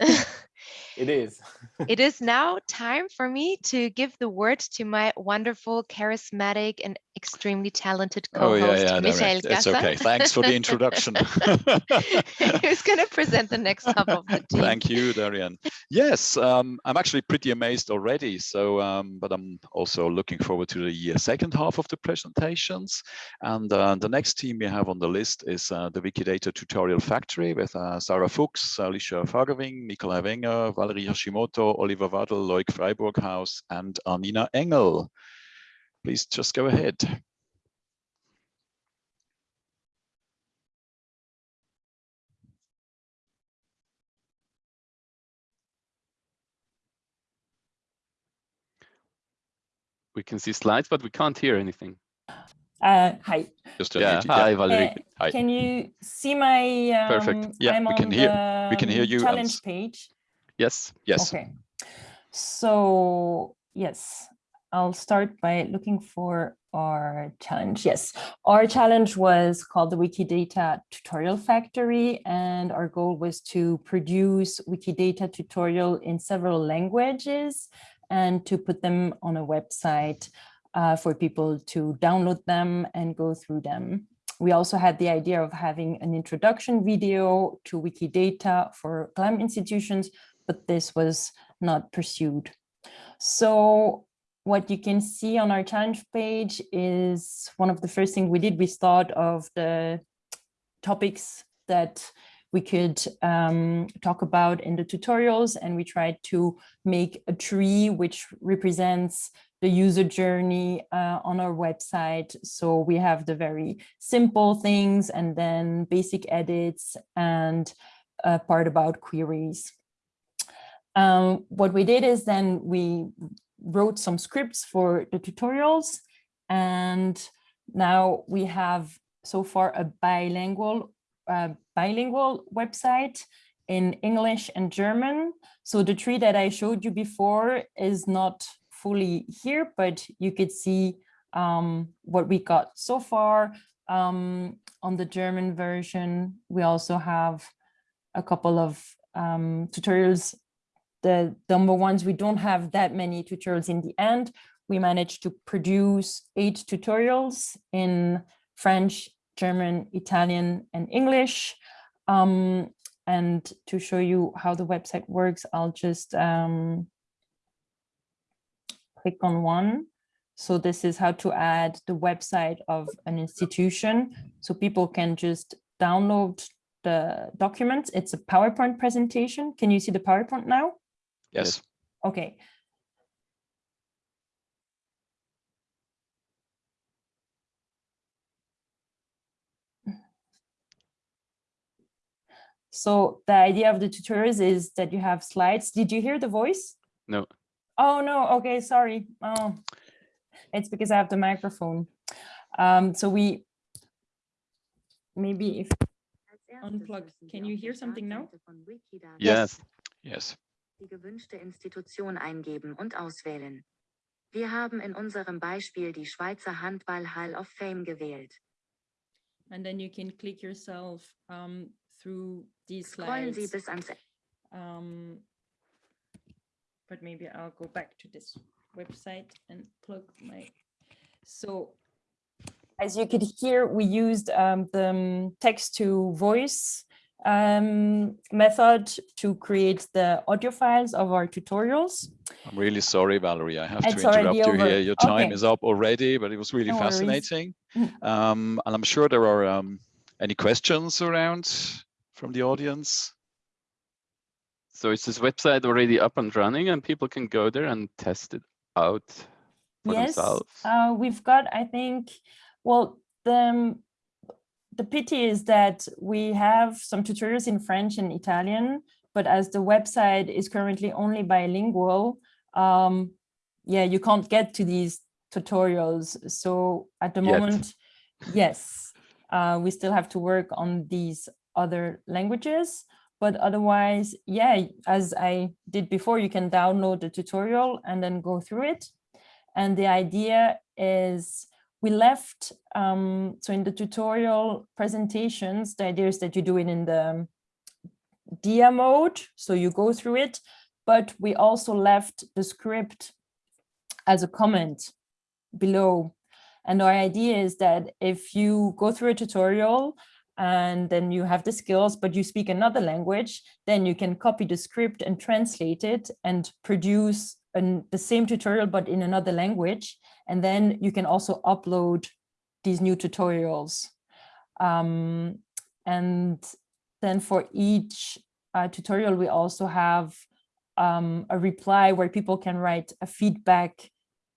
It is. it is now time for me to give the word to my wonderful, charismatic, and extremely talented co-host, oh, yeah, yeah, Michael no, It's okay. Thanks for the introduction. Who's going to present the next half of the team? Thank you, Darian. Yes, um, I'm actually pretty amazed already. So, um, but I'm also looking forward to the second half of the presentations. And uh, the next team we have on the list is uh, the Wikidata Tutorial Factory with uh, Sarah Fuchs, Alicia Fagerving, Nikolai Wenger, Valerie Hashimoto, Oliver Waddell, Loic Freiburghaus, and Arnina Engel. Please just go ahead. We can see slides, but we can't hear anything. Uh, hi. Just yeah. Hi, Valerie. Uh, hi. Can you see my? Um, Perfect. Yeah, I'm we can hear. We can hear you. Challenge and... page. Yes. Yes. Okay. So yes, I'll start by looking for our challenge. Yes, our challenge was called the Wikidata Tutorial Factory, and our goal was to produce Wikidata tutorial in several languages and to put them on a website uh, for people to download them and go through them. We also had the idea of having an introduction video to Wikidata for GLAM institutions, but this was not pursued. So what you can see on our challenge page is one of the first things we did. We thought of the topics that we could um, talk about in the tutorials and we tried to make a tree which represents the user journey uh, on our website. So we have the very simple things and then basic edits and a part about queries. Um, what we did is then we wrote some scripts for the tutorials and now we have so far a bilingual uh, bilingual website in English and German. So the tree that I showed you before is not fully here, but you could see um, what we got so far. Um, on the German version, we also have a couple of um, tutorials. The number ones, we don't have that many tutorials in the end. We managed to produce eight tutorials in French, German, Italian, and English. Um, and to show you how the website works, I'll just um, click on one. So this is how to add the website of an institution. So people can just download the documents. It's a PowerPoint presentation. Can you see the PowerPoint now? Yes. Okay. So the idea of the tutorials is that you have slides. Did you hear the voice? No. Oh, no. Okay, sorry. Oh, it's because I have the microphone. Um, so we, maybe if unplug, can you hear something now? Yes. Yes. Die gewünschte Institution eingeben und auswählen. Wir haben in unserem Beispiel die Schweizer Handball Hall of Fame gewählt. And then you can click yourself um, through these Scrollen Sie slides. bis ans Um, but maybe I'll go back to this website and plug my. So as you could hear, we used um, the text to voice um, method to create the audio files of our tutorials. I'm really sorry, Valerie. I have It's to interrupt you over. here. Your time Okay. is up already, but it was really No fascinating. Um, and I'm sure there are um, any questions around from the audience. So is this website already up and running and people can go there and test it out for yes, themselves? uh, we've got, I think, well, the, um, the pity is that we have some tutorials in French and Italian, but as the website is currently only bilingual, um, yeah, you can't get to these tutorials. So at the Yet. moment, yes, uh, we still have to work on these other languages. But otherwise, yeah, as I did before, you can download the tutorial and then go through it. And the idea is we left, um, so in the tutorial presentations, the idea is that you do it in the dia mode, so you go through it, but we also left the script as a comment below. And our idea is that if you go through a tutorial and then you have the skills, but you speak another language, then you can copy the script and translate it and produce an, the same tutorial, but in another language. And then you can also upload these new tutorials. Um, and then for each uh, tutorial, we also have um, a reply where people can write a feedback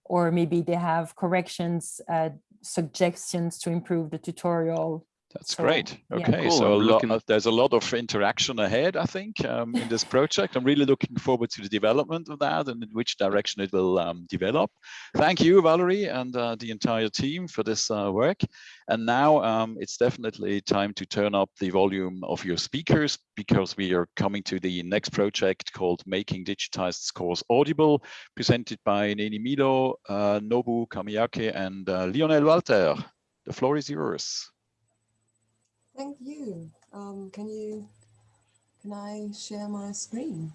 or maybe they have corrections, uh, suggestions to improve the tutorial. That's So, great. yeah. Okay, Cool, so a I'm lot, looking- uh, there's a lot of interaction ahead, I think, um, in this project. I'm really looking forward to the development of that and in which direction it will um, develop. Thank you, Valerie, and uh, the entire team for this uh, work. And now um, it's definitely time to turn up the volume of your speakers because we are coming to the next project called Making Digitized Scores Audible, presented by Neni Milo, uh, Nobu Kamiyake, and uh, Lionel Walter. The floor is yours. Thank you. Um, can you, can I share my screen?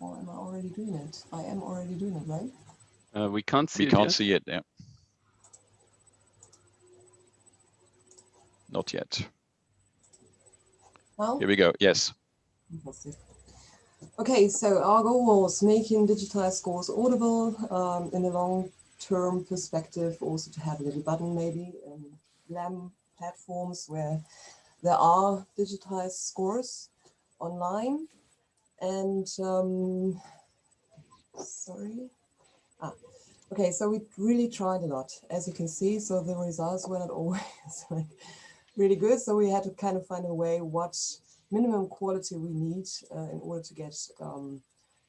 Or am I already doing it? I am already doing it, right? Uh, we can't see We it can't yet. see it, yeah. Not yet. Now? Here we go, yes. Fantastic. Okay, so our goal was making digitized scores audible um, in a long-term perspective, also to have a little button maybe in LAM platforms where there are digitized scores online. And um, sorry. Ah, okay, so we really tried a lot, as you can see. So the results were not always like really good. So we had to kind of find a way what minimum quality we need uh, in order to get um,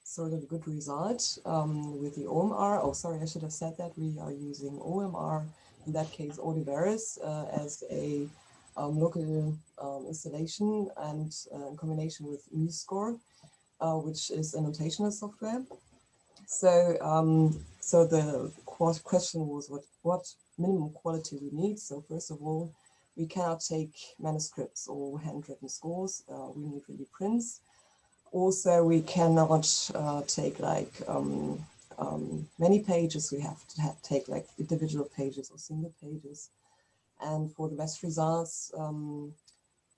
sort of a good result um, with the OMR. Oh, sorry, I should have said that. We are using OMR in that case, Audiveris uh, as a um, local um, installation and uh, in combination with MuseScore, uh, which is a notational software. So, um, so the question was what, what minimum quality we need. So first of all, we cannot take manuscripts or handwritten scores. Uh, we need really prints. Also, we cannot uh, take like um, um, many pages. We have to have, take like individual pages or single pages. And for the best results, um,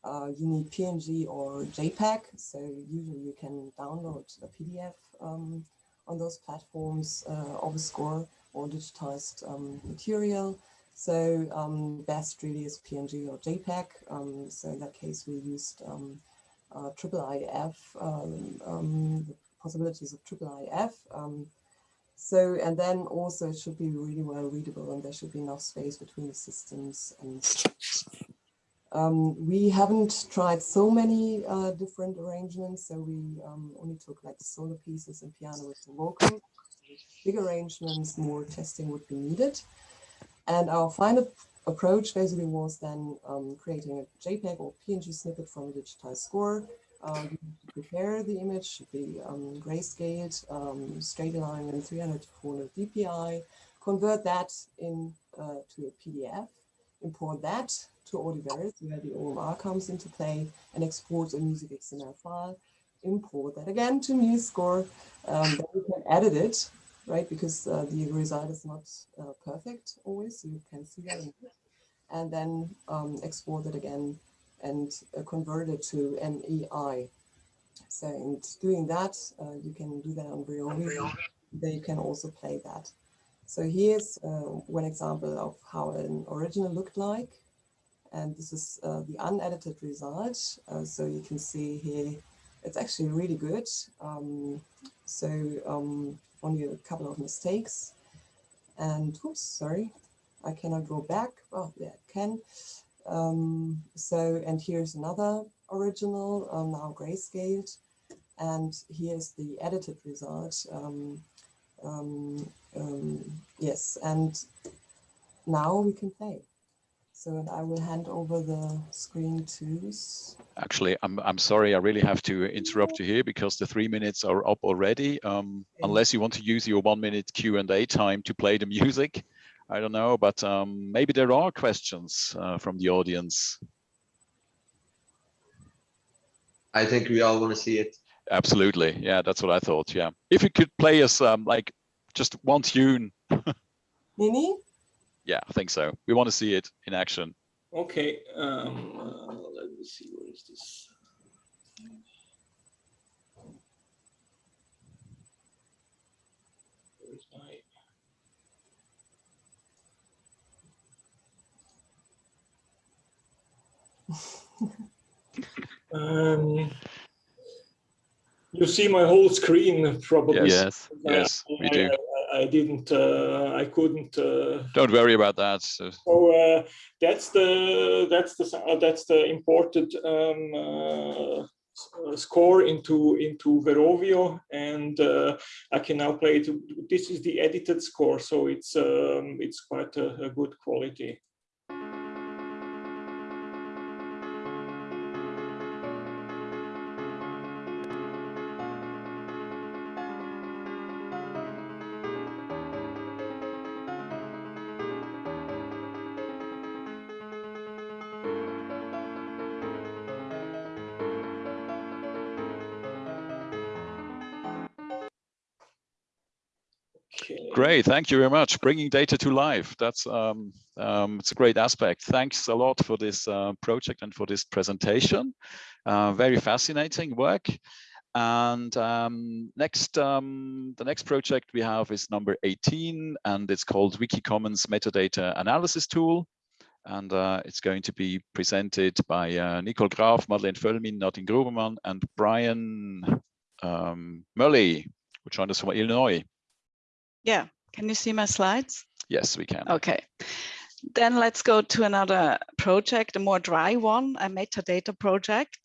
uh, you need PNG or JPEG. So usually you can download a PDF um, on those platforms uh, of a score or digitized um, material. So um, best really is PNG or JPEG. Um, so in that case, we used um, uh, IIIF, the possibilities of IIIF. Um, so, and then also it should be really well readable and there should be enough space between the systems. And um, we haven't tried so many uh, different arrangements. So we um, only took like solo pieces and piano with the vocal. Big arrangements, more testing would be needed. And our final approach basically was then um, creating a JPEG or PNG snippet from a digitized score. Uh, prepare the image, the um, grayscaled, um, straight line in 300 to 400 dpi, convert that in uh, to a PDF, import that to Audiveris where the OMR comes into play and export a music XML file, import that again to MuseScore, um, then we can edit it right? Because uh, the result is not uh, perfect always. You can see that. And then um, export it again and uh, convert it to MEI. So in doing that, uh, you can do that on Verovio. Then you can also play that. So here's uh, one example of how an original looked like. And this is uh, the unedited result. so you can see here, it's actually really good. Um, so um, only a couple of mistakes. And oops, sorry, I cannot go back. Oh, yeah, I can. Um, so, and here's another original, um, now grayscaled. And here's the edited result. Um, um, um yes, and now we can play. So and I will hand over the screen to. Actually, I'm I'm sorry, I really have to interrupt you here because the three minutes are up already. Um, okay. Unless you want to use your one minute Q and A time to play the music, I don't know, but um, maybe there are questions uh, from the audience. I think we all want to see it. Absolutely, yeah, that's what I thought. Yeah, if you could play us um, like just one tune. Mini yeah, I think so. We want to see it in action. Okay, um, uh, let me see, where is this? Um, you see my whole screen probably. Yes, yes, I, we do. I, I didn't, uh, I couldn't. Uh, Don't worry about that. So, so uh, that's the that's the uh, that's the imported um, uh, uh, score into into Verovio, and I can now play it. This is the edited score, so it's um, it's quite a, a good quality. Great, thank you very much. Bringing data to life. That's um, um, it's a great aspect. Thanks a lot for this uh, project and for this presentation. Uh, very fascinating work. And um, next, um, the next project we have is number 18, and it's called Wikicommons Metadata Analysis Tool. And uh, it's going to be presented by uh, Nicole Graf, Madeleine Völlmin, Nadine Grubermann, and Brian um, Murley, who joined us from Illinois. Yeah, can you see my slides? Yes, we can. Okay. Then let's go to another project, a more dry one, a metadata project.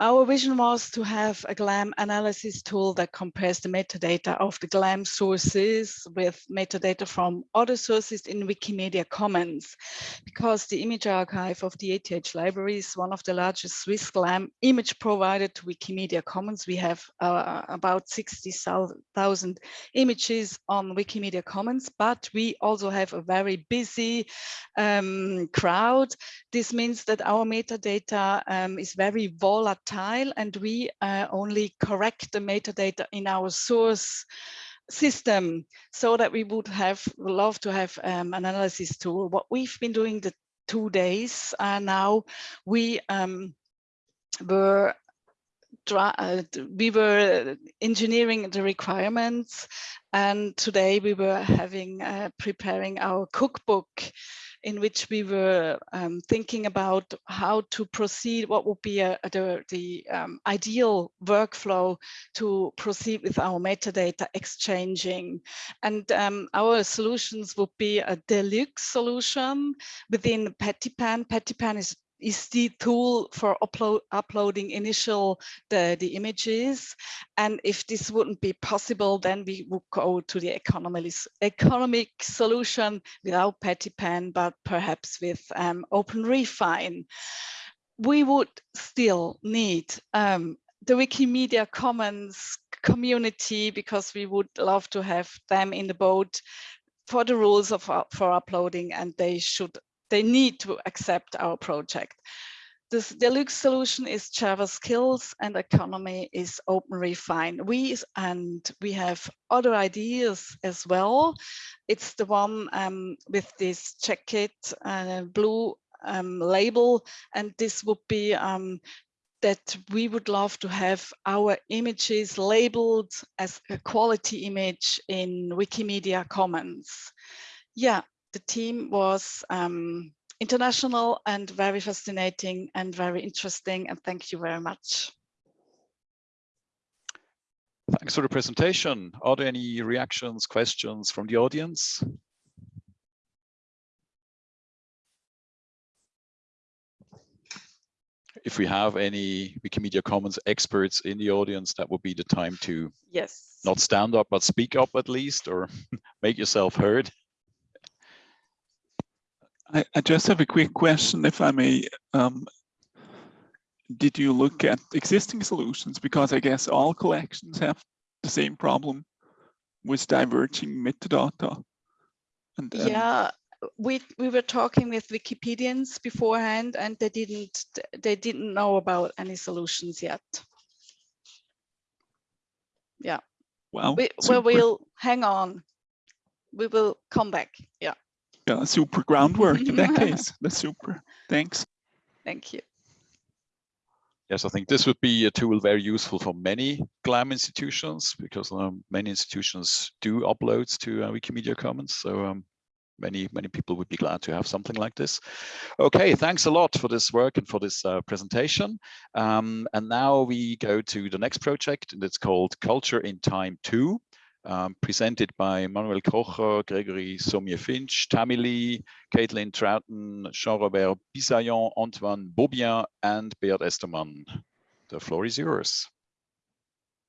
Our vision was to have a GLAM analysis tool that compares the metadata of the GLAM sources with metadata from other sources in Wikimedia Commons, because the image archive of the ETH library is one of the largest Swiss GLAM image provider to Wikimedia Commons. We have uh, about 60,000 images on Wikimedia Commons, but we also have a very busy um, crowd. This means that our metadata um, is very volatile and we uh, only correct the metadata in our source system so that we would have love to have um, an analysis tool. What we've been doing the two days uh, now, we um, were uh, we were engineering the requirements and today we were having uh, preparing our cookbook in which we were um, thinking about how to proceed, what would be a, a, the, the um, ideal workflow to proceed with our metadata exchanging. And um, our solutions would be a deluxe solution within Pattypan. Pattypan is is the tool for upload, uploading initial the, the images. And if this wouldn't be possible, then we would go to the economic, economic solution without Pattypan, but perhaps with um, OpenRefine. We would still need um, the Wikimedia Commons community because we would love to have them in the boat for the rules of for uploading and they should they need to accept our project. This deluxe solution is Java skills and economy is OpenRefine. We and we have other ideas as well. It's the one um, with this jacket uh, blue um, label, and this would be um, that we would love to have our images labeled as a quality image in Wikimedia Commons. Yeah, the team was um, international and very fascinating and very interesting. And thank you very much. Thanks for the presentation. Are there any reactions, questions from the audience? If we have any Wikimedia Commons experts in the audience, that would be the time to yes not stand up, but speak up at least, or make yourself heard. I, I just have a quick question, if I may. Um, did you look at existing solutions? Because I guess all collections have the same problem with diverging metadata. And, yeah, we we were talking with Wikipedians beforehand, and they didn't they didn't know about any solutions yet. Yeah. Well, we, well, we'll hang on. We will come back. Yeah yeah, super groundwork in that case. That's super. Thanks. Thank you. Yes, I think this would be a tool very useful for many GLAM institutions because um, many institutions do uploads to uh, Wikimedia Commons. So um, many, many people would be glad to have something like this. Okay, thanks a lot for this work and for this uh, presentation. Um, and now we go to the next project and it's called Culture in Time 2 um, presented by Manuel Kocher, Gregory Saumier-Finch, Tammy Lee, Caitlin Trouton, Jean-Robert Bisaillon, Antoine Beaubien, and Beat Estermann. The floor is yours.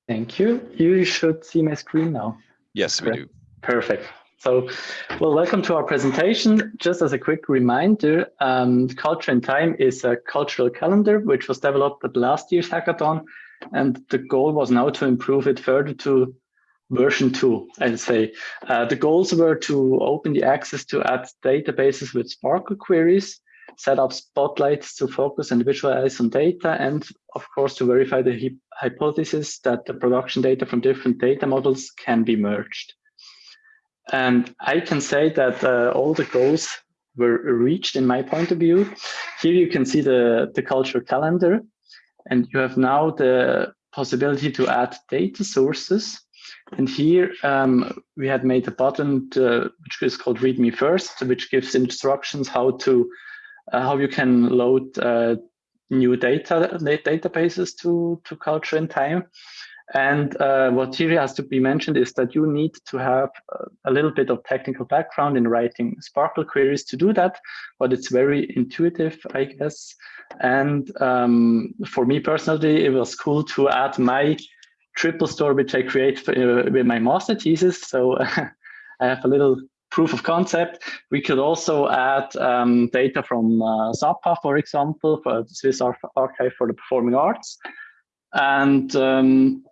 Thank you. You should see my screen now. Yes, we do. Perfect. So, well, welcome to our presentation. Just as a quick reminder, um, Culture in Time is a cultural calendar which was developed at last year's hackathon. And the goal was now to improve it further to version two, I'd say. Uh, the goals were to open the access to add databases with SPARQL queries, set up spotlights to focus and visualize on data, and of course to verify the hypothesis that the production data from different data models can be merged. And I can say that uh, all the goals were reached in my point of view. Here you can see the, the culture calendar, and you have now the possibility to add data sources and here um, we had made a button to, which is called Read Me First, which gives instructions how to uh, how you can load uh, new data databases to to Culture in Time. And uh, what here has to be mentioned is that you need to have a little bit of technical background in writing SPARQL queries to do that, but it's very intuitive, I guess. And um, for me personally, it was cool to add my triple store, which I create uh, with my master thesis. So I have a little proof of concept. We could also add um, data from uh, SAPA, for example, for the Swiss Archive for the Performing Arts. And um,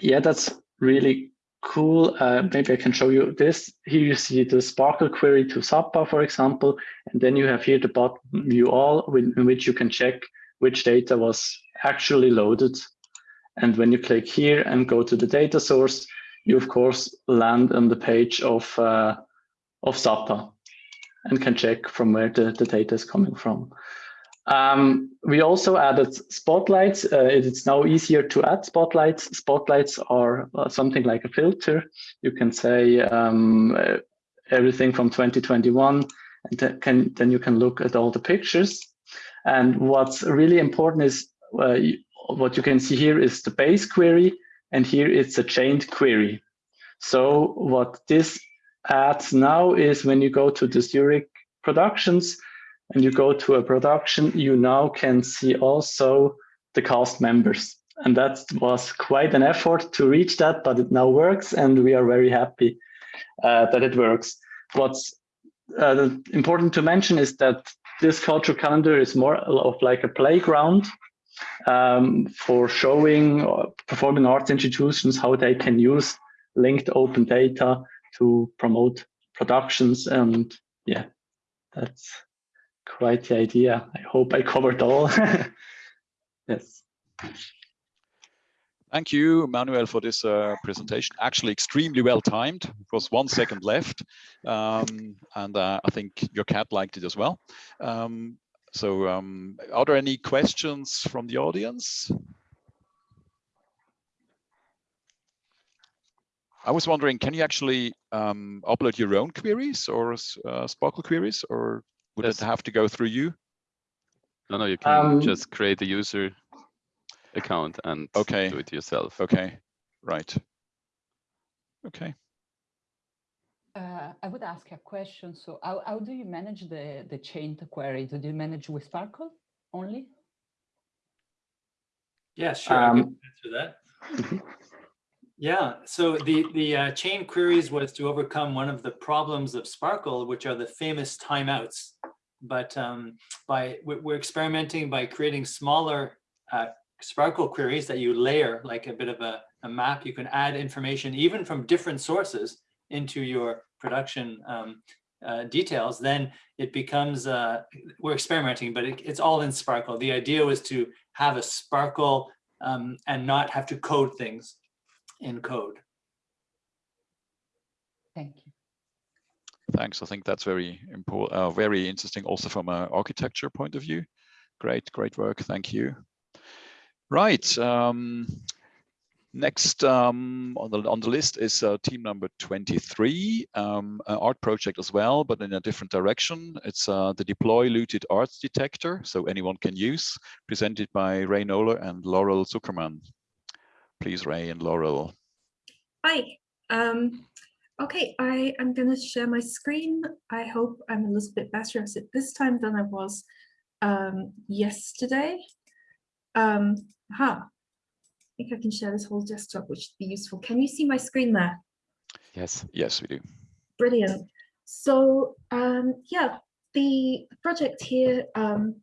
yeah, that's really cool. Uh, maybe I can show you this. Here you see the SPARQL query to SAPA, for example, and then you have here the bottom view all in which you can check which data was actually loaded. And when you click here and go to the data source, you of course land on the page of, uh, of SAPA and can check from where the, the data is coming from. Um, we also added spotlights. Uh, it's now easier to add spotlights. Spotlights are uh, something like a filter. You can say um, uh, everything from 2021, and can, then you can look at all the pictures. And what's really important is uh, what you can see here is the base query, and here it's a chained query. So what this adds now is when you go to the Zurich productions, and you go to a production, you now can see also the cast members. And that was quite an effort to reach that, but it now works and we are very happy uh, that it works. What's uh, important to mention is that this cultural calendar is more of like a playground um, for showing performing arts institutions how they can use linked open data to promote productions and yeah, that's quite the idea. I hope I covered all. yes. Thank you, Manuel, for this uh, presentation. Actually, extremely well timed. It was one second left, um, and uh, I think your cat liked it as well. Um, so, um, are there any questions from the audience? I was wondering, can you actually um, upload your own queries or uh, SPARQL queries, or would yes. it have to go through you? No, no, you can um, just create a user account and okay. do it yourself. Okay, right. Okay. Uh, I would ask a question. So how, how do you manage the, the chained query? Do you manage with SPARQL only? Yeah, sure, um, I can answer that. Yeah, so the, the uh, chain queries was to overcome one of the problems of SPARQL, which are the famous timeouts. But um, by we're experimenting by creating smaller uh, SPARQL queries that you layer like a bit of a, a, map. You can add information even from different sources into your production um, uh, details. Then it becomes, uh, we're experimenting, but it, it's all in SPARQL. The idea was to have a SPARQL um, and not have to code things in code. Thank you. Thanks. I think that's very important, uh, very interesting also from an architecture point of view. Great, great work. Thank you. Right. Um, next um, on the on the list is uh, team number 23, um, art project as well, but in a different direction. It's uh, the deploy looted arts detector, so anyone can use, presented by Ray Noller and Laurel Zuckerman. Please, Ray and Laurel. Hi. Um, okay, I am going to share my screen. I hope I'm a little bit better at this time than I was um, yesterday. Um, I think I can share this whole desktop, which would be useful. Can you see my screen there? Yes, yes, we do. Brilliant. So um, yeah, the project here um,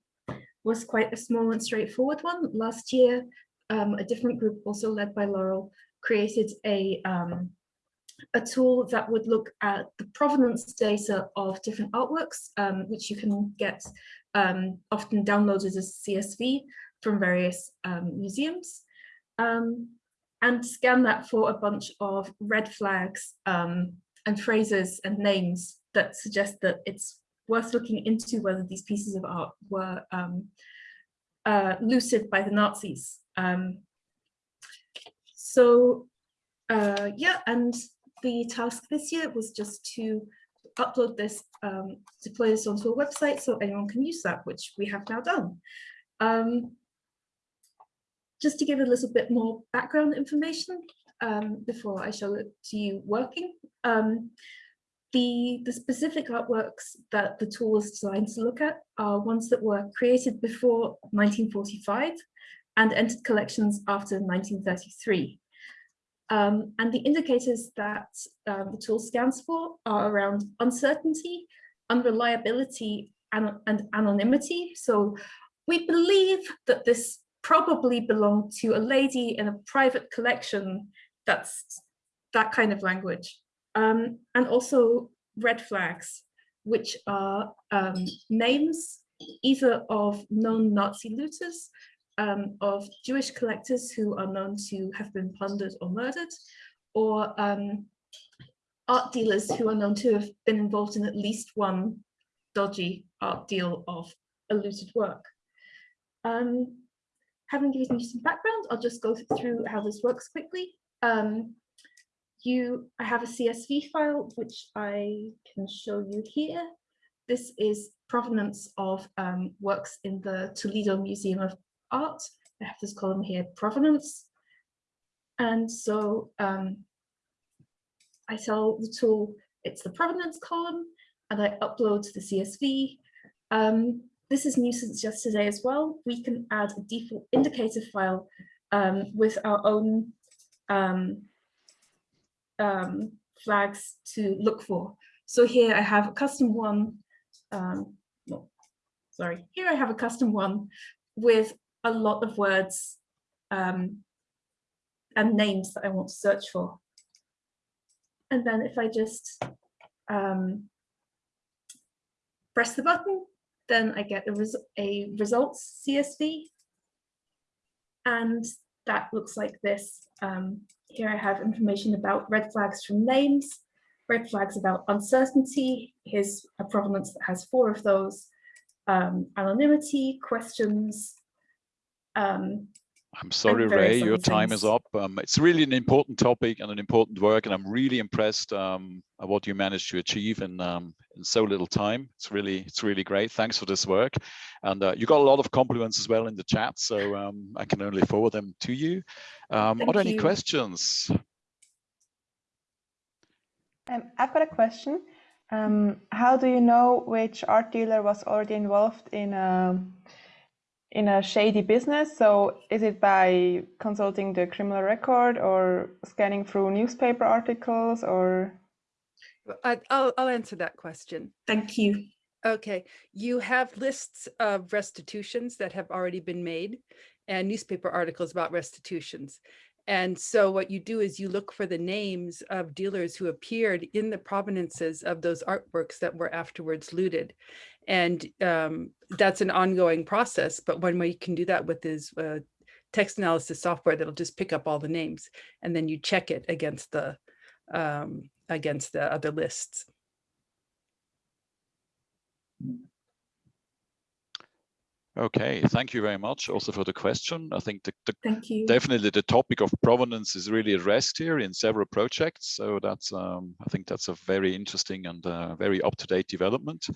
was quite a small and straightforward one. Last year, um, a different group, also led by Laurel, created a um, a tool that would look at the provenance data of different artworks, um, which you can get um, often downloaded as CSV from various um, museums, um, and scan that for a bunch of red flags and phrases and names that suggest that it's worth looking into whether these pieces of art were uh, looted by the Nazis um, so uh, yeah, and the task this year was just to upload this, um, deploy this onto a website so anyone can use that, which we have now done. Just to give a little bit more background information um, before I show it to you working. Um, the, the specific artworks that the tool is designed to look at are ones that were created before 1945 and entered collections after 1933. Um, and the indicators that um, the tool scans for are around uncertainty, unreliability, and, and anonymity. So we believe that this probably belonged to a lady in a private collection that's that kind of language. Um, and also red flags, which are um, names either of known Nazi looters um, of Jewish collectors who are known to have been plundered or murdered, or um, art dealers who are known to have been involved in at least one dodgy art deal of a looted work. Um, having given you some background, I'll just go through how this works quickly. Um, you, I have a CSV file, which I can show you here. This is provenance of um, works in the Toledo Museum of art. I have this column here, provenance. And so um, I tell the tool it's the provenance column and I upload to the CSV. Um, this is new since yesterday as well. We can add a default indicator file um, with our own um, um, flags to look for. So here I have a custom one. Um, sorry, here I have a custom one with a lot of words um, and names that I want to search for. And then if I just um, press the button, then I get a, res a results CSV. And that looks like this. Um, here I have information about red flags from names, red flags about uncertainty. Here's a provenance that has four of those. Um, anonymity, questions, um, I'm sorry, Ray, your time is up. Um, it's really an important topic and an important work, and I'm really impressed um, at what you managed to achieve in um, in so little time. It's really it's really great. Thanks for this work, and uh, you got a lot of compliments as well in the chat, so um, I can only forward them to you. Um, are there any questions? Um, I've got a question. how do you know which art dealer was already involved in in a shady business. So is it by consulting the criminal record or scanning through newspaper articles or? I, I'll, I'll answer that question. Thank you. Okay, you have lists of restitutions that have already been made and newspaper articles about restitutions. And so what you do is you look for the names of dealers who appeared in the provenances of those artworks that were afterwards looted. And um, that's an ongoing process. But one way you can do that with is uh, text analysis software that'll just pick up all the names and then you check it against the um, against the other lists. Okay, thank you very much also for the question. I think the, the definitely the topic of provenance is really addressed here in several projects. So that's um, I think that's a very interesting and uh, very up-to-date development.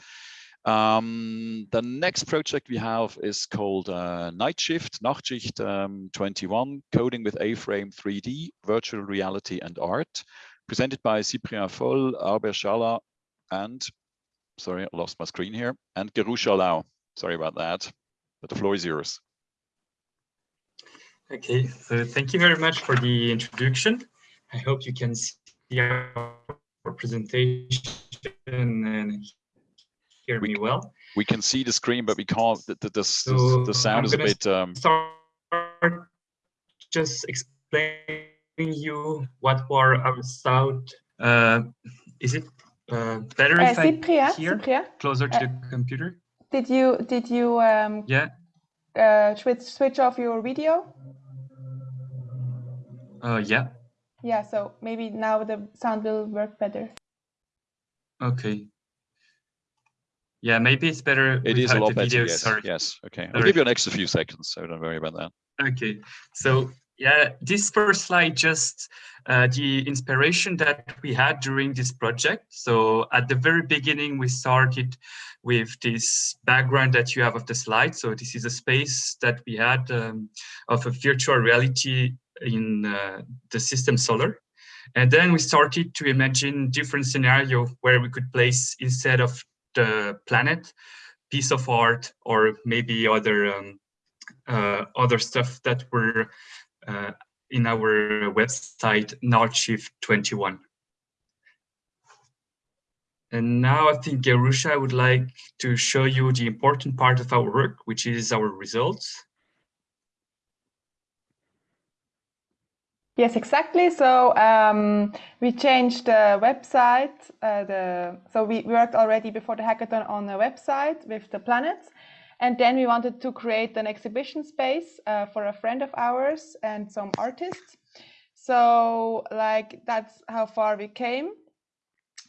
Um, the next project we have is called uh, Night Shift, Nachtschicht um, 21, Coding with A-Frame 3D, Virtual Reality and Art, presented by Cyprien Foll, Albert Schala, and, sorry, I lost my screen here, and Gerusha Lau. Sorry about that, but the floor is yours. Okay, so thank you very much for the introduction. I hope you can see our presentation and hear we, me well? We can see the screen, but we can't. The the, the, so the sound I'm is a bit. Um... Start just explaining you what were our sound. Uh, is it uh, better uh, if Cyprien, I hear Cyprien, closer to the computer? Did you did you um, yeah uh, switch switch off your video? Uh, yeah. Yeah, so maybe now the sound will work better. Okay. Yeah, maybe it's better. It is a lot better. Video. Yes. Sorry. Yes. Okay. I'll give you an extra few seconds, so don't worry about that. Okay. So Yeah, this first slide just uh, the inspiration that we had during this project. So at the very beginning, we started with this background that you have of the slide. So this is a space that we had um, of a virtual reality in uh, the system solar. And then we started to imagine different scenario where we could place instead of the planet, piece of art, or maybe other um, uh, other stuff that were in our website, Archive 21. And now I think, Gerusha, would like to show you the important part of our work, which is our results. Yes, exactly. So um, we changed the website. Uh, the so we worked already before the hackathon on the website with the planets, and then we wanted to create an exhibition space uh, for a friend of ours and some artists. So like that's how far we came.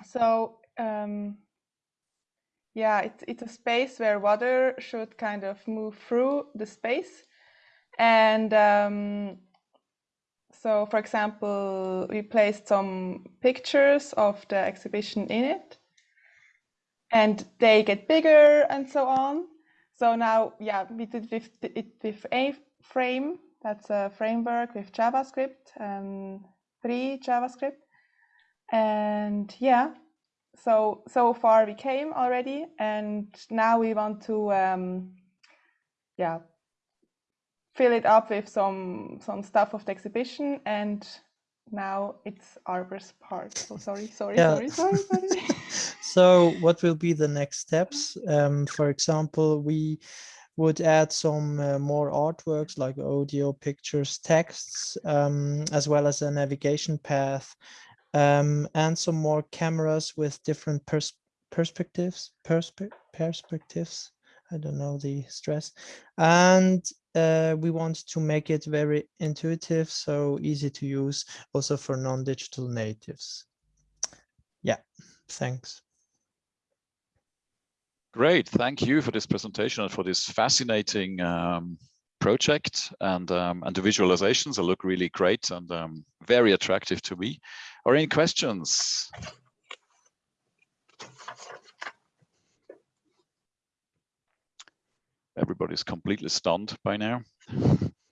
So um, yeah, it's it's a space where water should kind of move through the space, and um, so, for example, we placed some pictures of the exhibition in it and they get bigger and so on. So now, yeah, we did with it with a frame. That's a framework with JavaScript and free JavaScript. And yeah, so so far we came already, and now we want to um, yeah fill it up with some some stuff of the exhibition and now it's Arbor's part. So sorry, sorry, Yeah. sorry, sorry, sorry. So what will be the next steps? Um, for example, we would add some uh, more artworks like audio, pictures, texts, um, as well as a navigation path, um, and some more cameras with different pers perspectives, perspe perspectives. I don't know the stress. And uh, we want to make it very intuitive, so easy to use also for non-digital natives. Yeah, thanks. Great, thank you for this presentation and for this fascinating um, project and um, and the visualizations. They look really great and um, very attractive to me. Are any questions? Everybody's completely stunned by now.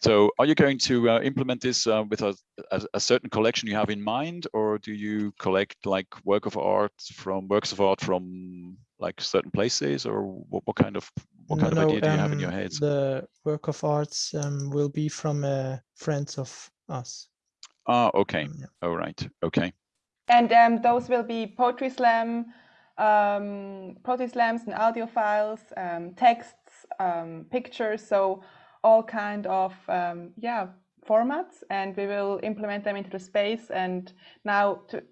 So are you going to uh, implement this uh, with a, a, a certain collection you have in mind, or do you collect like work of art from works of art from like certain places, or what, what kind of what kind No, of idea do you have in um, your head? The work of arts um, will be from uh, friends of us. Ah, okay. All right. Okay. and um, those will be poetry slam, um, poetry slams and audio files, um, texts, um, pictures. So all kind of um, yeah formats, and we will implement them into the space. And now to,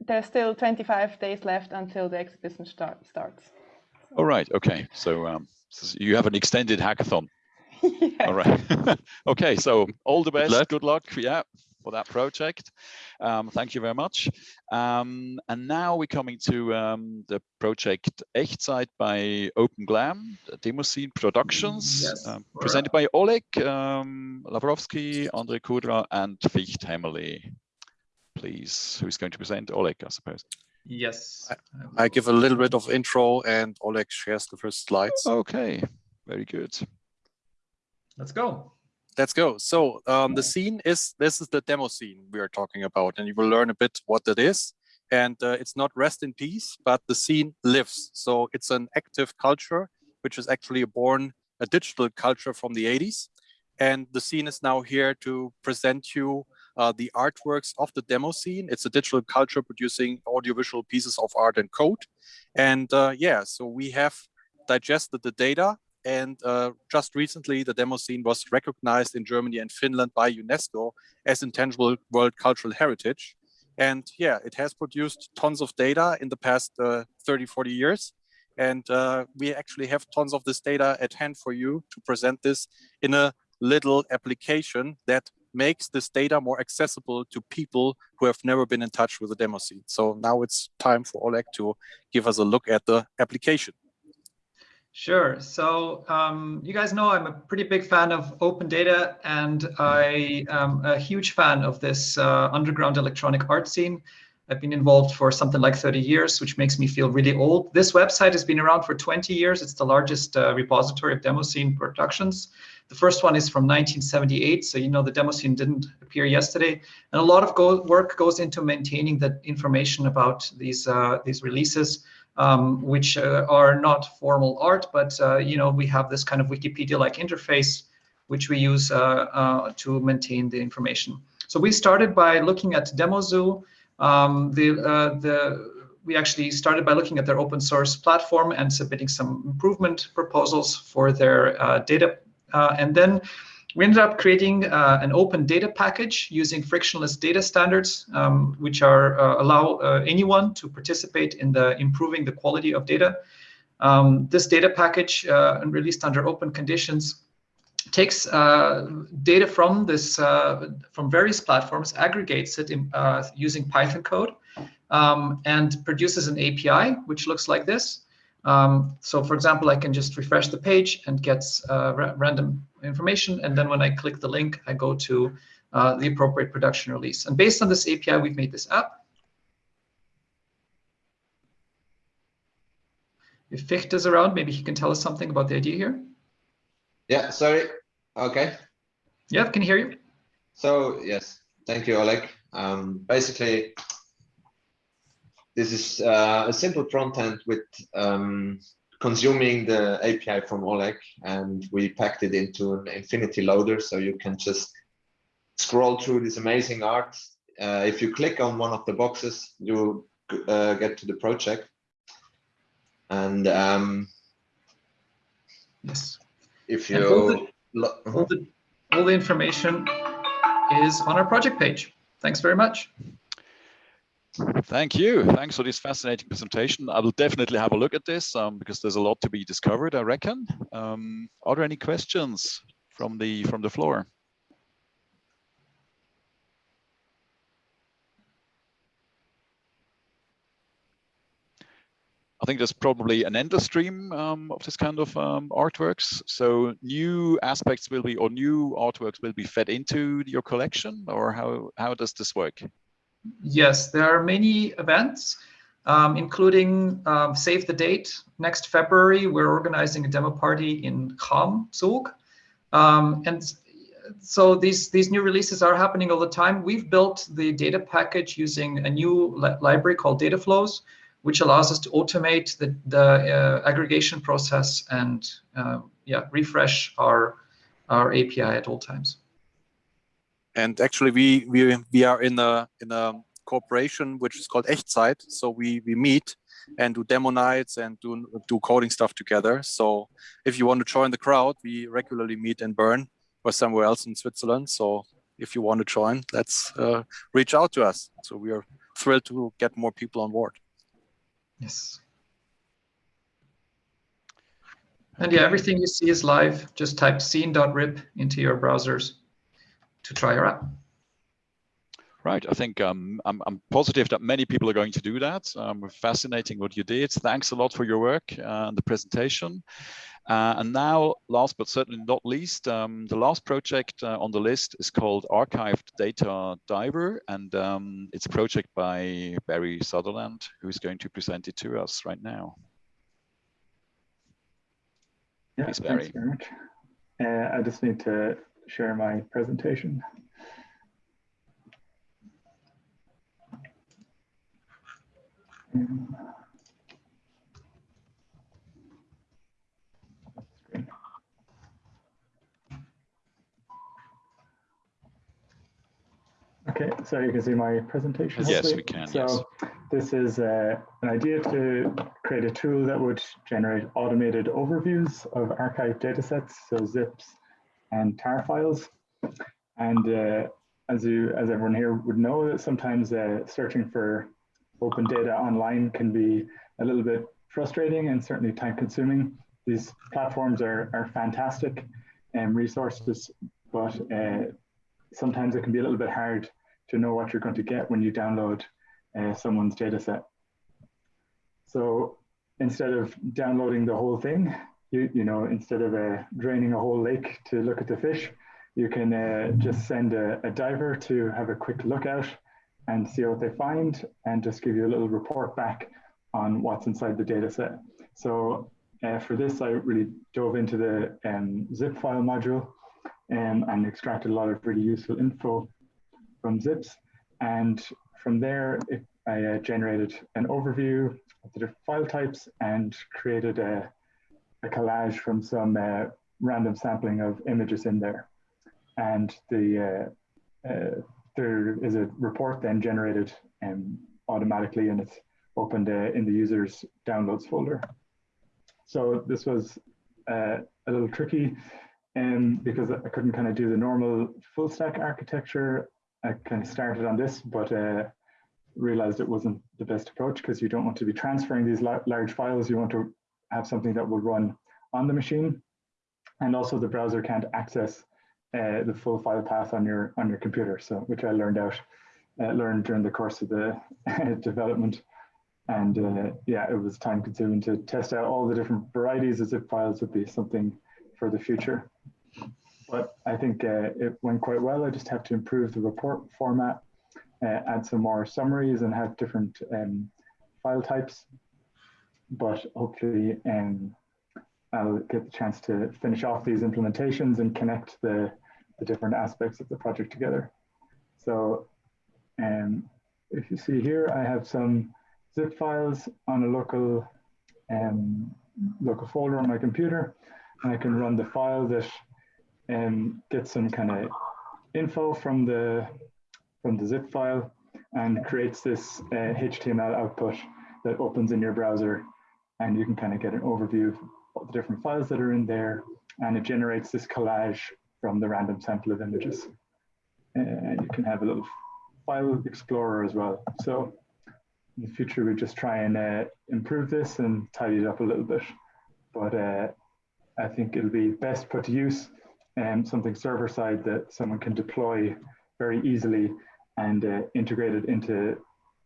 there's still 25 days left until the exhibition start, starts. All right. Okay. So, um, so you have an extended hackathon. All right. okay. So all the best. Good luck. Yeah. For that project. Um, thank you very much. Um, and now we're coming to um, the project Echtzeit by Open Glam, Demo Scene Productions, Yes, um, presented by Oleg um, Lavrovsky, Andre Kudra, and Ficht Hemmerle. Please, who's going to present? Oleg, I suppose. Yes. I give a little bit of intro and Oleg shares the first slides. Okay, very good. Let's go. Let's go. So um, the scene is, this is the demo scene we are talking about, and you will learn a bit what that is. And uh, it's not rest in peace, but the scene lives. So it's an active culture, which is actually born a digital culture from the 80s. And the scene is now here to present you uh, the artworks of the demo scene. It's a digital culture producing audiovisual pieces of art and code. And uh, yeah, so we have digested the data and uh, just recently the demo scene was recognized in Germany and Finland by UNESCO as intangible world cultural heritage. And yeah, it has produced tons of data in the past uh, 30, 40 years. And uh, we actually have tons of this data at hand for you to present this in a little application that makes this data more accessible to people who have never been in touch with the demo scene. So now it's time for Oleg to give us a look at the application. Sure. So um, you guys know I'm a pretty big fan of open data, and I am a huge fan of this uh, underground electronic art scene. I've been involved for something like 30 years, which makes me feel really old. This website has been around for 20 years. It's the largest uh, repository of Demoscene productions. The first one is from 1978, so you know the Demoscene didn't appear yesterday. And a lot of go work goes into maintaining the information about these uh, these releases, um, which uh, are not formal art, but uh, you know we have this kind of Wikipedia-like interface, which we use uh, uh, to maintain the information. So we started by looking at DemoZoo. Um, the uh, the we actually started by looking at their open source platform and submitting some improvement proposals for their data. And then we ended up creating uh, an open data package using frictionless data standards, um, which are uh, allow uh, anyone to participate in the improving the quality of data. Um, this data package, released under open conditions, takes uh, data from this uh, from various platforms, aggregates it in, uh, using Python code, um, and produces an API which looks like this. Um, so, for example, I can just refresh the page and get uh, ra random information, and then when I click the link, I go to uh, the appropriate production release. And based on this API, we've made this app. If Ficht is around, maybe he can tell us something about the idea here. Yeah, sorry. Okay. Yeah, can hear you. So yes, thank you, Oleg. Um, basically, this is uh, a simple front end with um, consuming the API from Oleg, and we packed it into an infinity loader, so you can just scroll through this amazing art. Uh, if you click on one of the boxes, you uh, get to the project. And um, yes, if And all you the, all, the, all the information is on our project page. Thanks very much. Thank you. Thanks for this fascinating presentation. I will definitely have a look at this um, because there's a lot to be discovered, I reckon. Um, are there any questions from the from the floor? I think there's probably an endless stream um, of this kind of um, artworks. So new aspects will be, or new artworks will be fed into your collection, or how how does this work? Yes, there are many events, um, including um, Save the Date. Next February, we're organizing a demo party in Cham, Zug. Um, and so these, these new releases are happening all the time. We've built the data package using a new li library called Dataflows, which allows us to automate the, the uh, aggregation process and uh, yeah, refresh our, our API at all times and actually we we we are in a in a cooperation which is called Echtzeit. So we we meet and do demo nights and do do coding stuff together. So if you want to join the crowd, we regularly meet in Bern or somewhere else in Switzerland. So if you want to join, let's uh, reach out to us. So we are thrilled to get more people on board. Yes. And yeah, everything you see is live. Just type scene.rip into your browsers to try your app. Right. I think um, I'm, I'm positive that many people are going to do that. Um, fascinating what you did. Thanks a lot for your work and the presentation. Uh, and now, last but certainly not least, um, the last project uh, on the list is called Archived Data Diver, and um, it's a project by Barry Sutherland, who's going to present it to us right now. Yeah, Please, Barry. thanks very much. Uh, I just need to share my presentation. Okay, so you can see my presentation. Yes, hopefully. we can, So yes. this is uh, an idea to create a tool that would generate automated overviews of archived datasets, so zips and tar files. And uh, as you, as everyone here would know, that sometimes uh, searching for open data online can be a little bit frustrating and certainly time consuming. These platforms are, are fantastic um, resources, but uh, sometimes it can be a little bit hard to know what you're going to get when you download uh, someone's data set. So instead of downloading the whole thing, you, you know, instead of uh, draining a whole lake to look at the fish, you can uh, just send a, a, diver to have a quick look out and see what they find and just give you a little report back on what's inside the data set. So uh, for this, I really dove into the um, zip file module um, and extracted a lot of really useful info from zips. And from there, it, I uh, generated an overview of the different file types and created a, a collage from some uh, random sampling of images in there. And the uh, uh, there is a report then generated um, automatically and it's opened uh, in the user's downloads folder. So this was uh, a little tricky um, because I couldn't kind of do the normal full stack architecture. I kind of started on this, but uh, realized it wasn't the best approach because you don't want to be transferring these large files. You want to have something that will run on the machine. And also the browser can't access uh, the full file path on your on your computer. So which I learned out, uh, learned during the course of the development. And uh, yeah, it was time consuming to test out all the different varieties of zip files would be something for the future. But I think uh, it went quite well. I just have to improve the report format, uh, add some more summaries and have different um, file types. But hopefully um, I'll get the chance to finish off these implementations and connect the, the different aspects of the project together. So um, if you see here, I have some zip files on a local um, local folder on my computer. And I can run the file that um, gets some kind of info from the from the zip file and creates this uh, HTML output that opens in your browser and you can kind of get an overview of the different files that are in there and it generates this collage from the random sample of images. And you can have a little file explorer as well. So in the future, we just try and uh, improve this and tidy it up a little bit. But uh, I think it'll be best put to use um, something server side that someone can deploy very easily and uh, integrate it into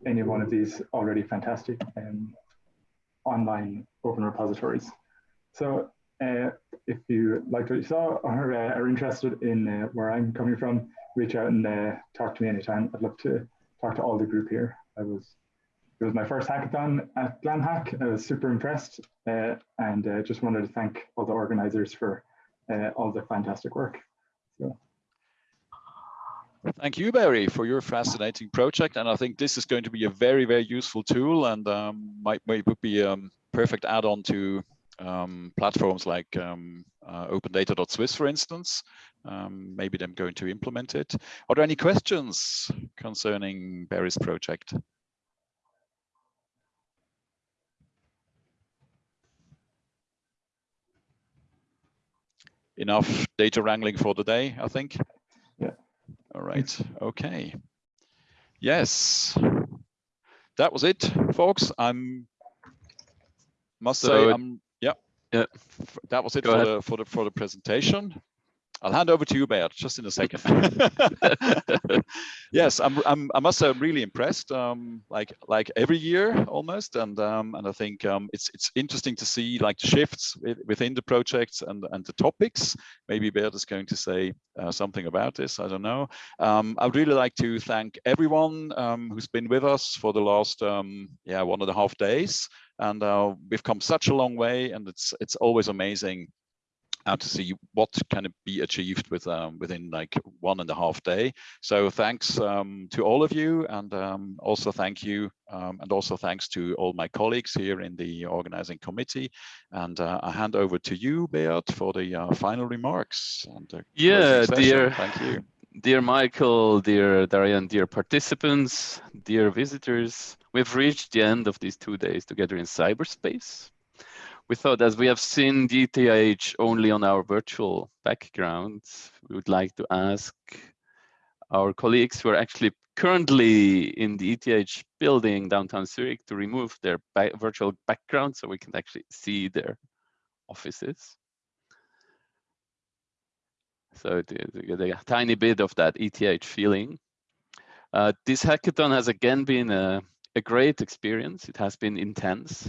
any one of these already fantastic um, online open repositories. So uh, if you liked what you saw or uh, are interested in uh, where I'm coming from, reach out and uh, talk to me anytime. I'd love to talk to all the group here. I was it was my first hackathon at GlamHack. I was super impressed uh, and uh, just wanted to thank all the organizers for all the fantastic work. So. Thank you, Barry, for your fascinating project. And I think this is going to be a very, very useful tool and um, might, might be a um, perfect add-on to um, platforms like um, uh, opendata.swiss, for instance. Um, maybe them going to implement it. Are there any questions concerning Barry's project? enough data wrangling for the day, I think. All right. Okay. Yes. That was it, folks. I'm must so, say I'm yeah. Yeah. That was it for the for the for the presentation. I'll hand over to you, Beat, just in a second. yes, I'm, I'm, i must say I'm really impressed, um, like like every year almost, and um, and I think um, it's it's interesting to see like the shifts within the projects and and the topics. Maybe Beat is going to say uh, something about this. I don't know. Um, I'd really like to thank everyone um, who's been with us for the last um, yeah one and a half days, and uh, we've come such a long way, and it's it's always amazing uh, to see what can be achieved with um, within like one and a half day. So thanks um, to all of you and um, also thank you um, and also thanks to all my colleagues here in the organizing committee. And uh, I hand over to you, Beat, for the uh, final remarks. And yeah, dear. Thank you. Dear Michael, dear Darian, dear participants, dear visitors, we've reached the end of these two days together in cyberspace we thought as we have seen DTH only on our virtual background, we would like to ask our colleagues who are actually currently in the ETH building downtown Zurich to remove their virtual background so we can actually see their offices. So to get a tiny bit of that ETH feeling. Uh, this hackathon has again been a, a great experience. It has been intense.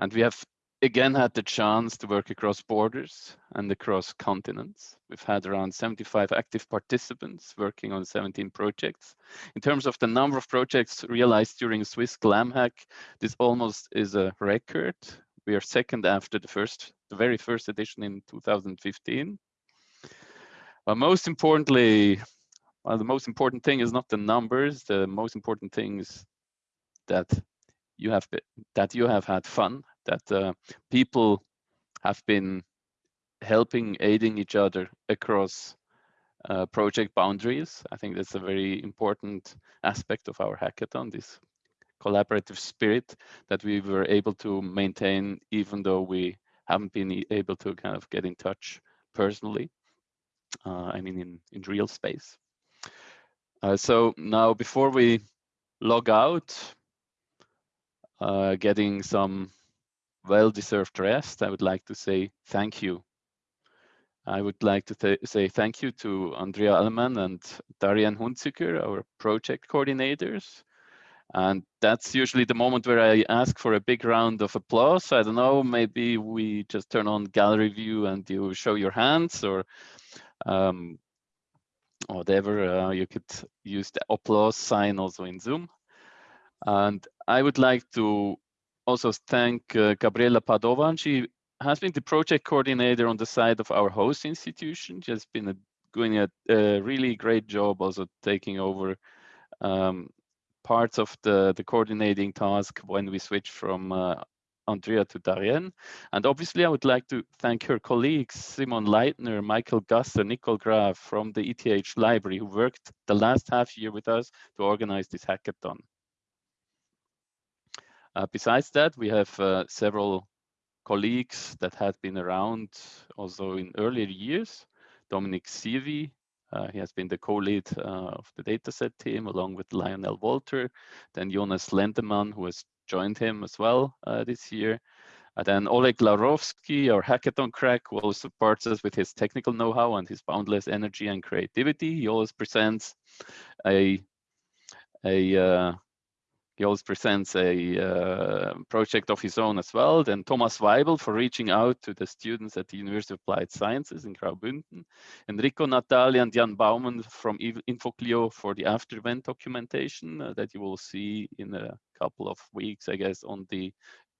And we have again had the chance to work across borders and across continents. We've had around 75 active participants working on 17 projects. In terms of the number of projects realized during Swiss GlamHack, this almost is a record. We are second after the first, the very first edition in 2015. But most importantly, well, the most important thing is not the numbers. The most important thing is that you have been, that you have had fun that uh, people have been helping, aiding each other across uh, project boundaries. I think that's a very important aspect of our hackathon, this collaborative spirit that we were able to maintain even though we haven't been able to kind of get in touch personally. Uh, I mean, in, in real space. Uh, so now before we log out, uh, getting some well-deserved rest, I would like to say thank you. I would like to th say thank you to Andrea Allman and Darian Hunziker, our project coordinators. And that's usually the moment where I ask for a big round of applause. I don't know, maybe we just turn on gallery view and you show your hands or um, whatever. Uh, you could use the applause sign also in Zoom. And I would like to also thank uh, Gabriela Padovan. She has been the project coordinator on the side of our host institution. She has been a, doing a, a, really great job also taking over um, parts of the, the coordinating task when we switch from uh, Andrea to Darian. And obviously, I would like to thank her colleagues, Simon Leitner, Michael Gasser, Nicole Graf from the ETH library, who worked the last half year with us to organize this hackathon. Uh, besides that, we have uh, several colleagues that had been around also in earlier years. Dominic Sievi, uh, he has been the co-lead uh, of the dataset team along with Lionel Walter. Then Jonas Lendemann, who has joined him as well uh, this year. And then Oleg Lavrovsky, our hackathon crack, who always supports us with his technical know-how and his boundless energy and creativity. He always presents a, a uh, he always presents a uh, project of his own as well. Then Thomas Weibel for reaching out to the students at the University of Applied Sciences in Graubünden. Enrico Natale and Jan Baumann from InfoClio for the after event documentation uh, that you will see in a couple of weeks, I guess, on the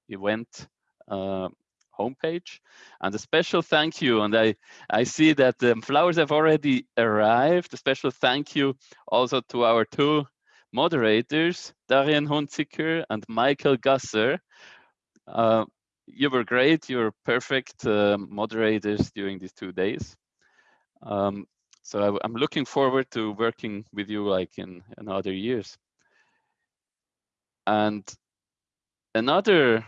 event uh, homepage. And a special thank you, and I, I see that the flowers have already arrived. A special thank you also to our two moderators, Darian Hunziker and Michael Gasser. Uh, you were great, you were perfect uh, moderators during these two days. Um, so I, am looking forward to working with you like in, in other years. And another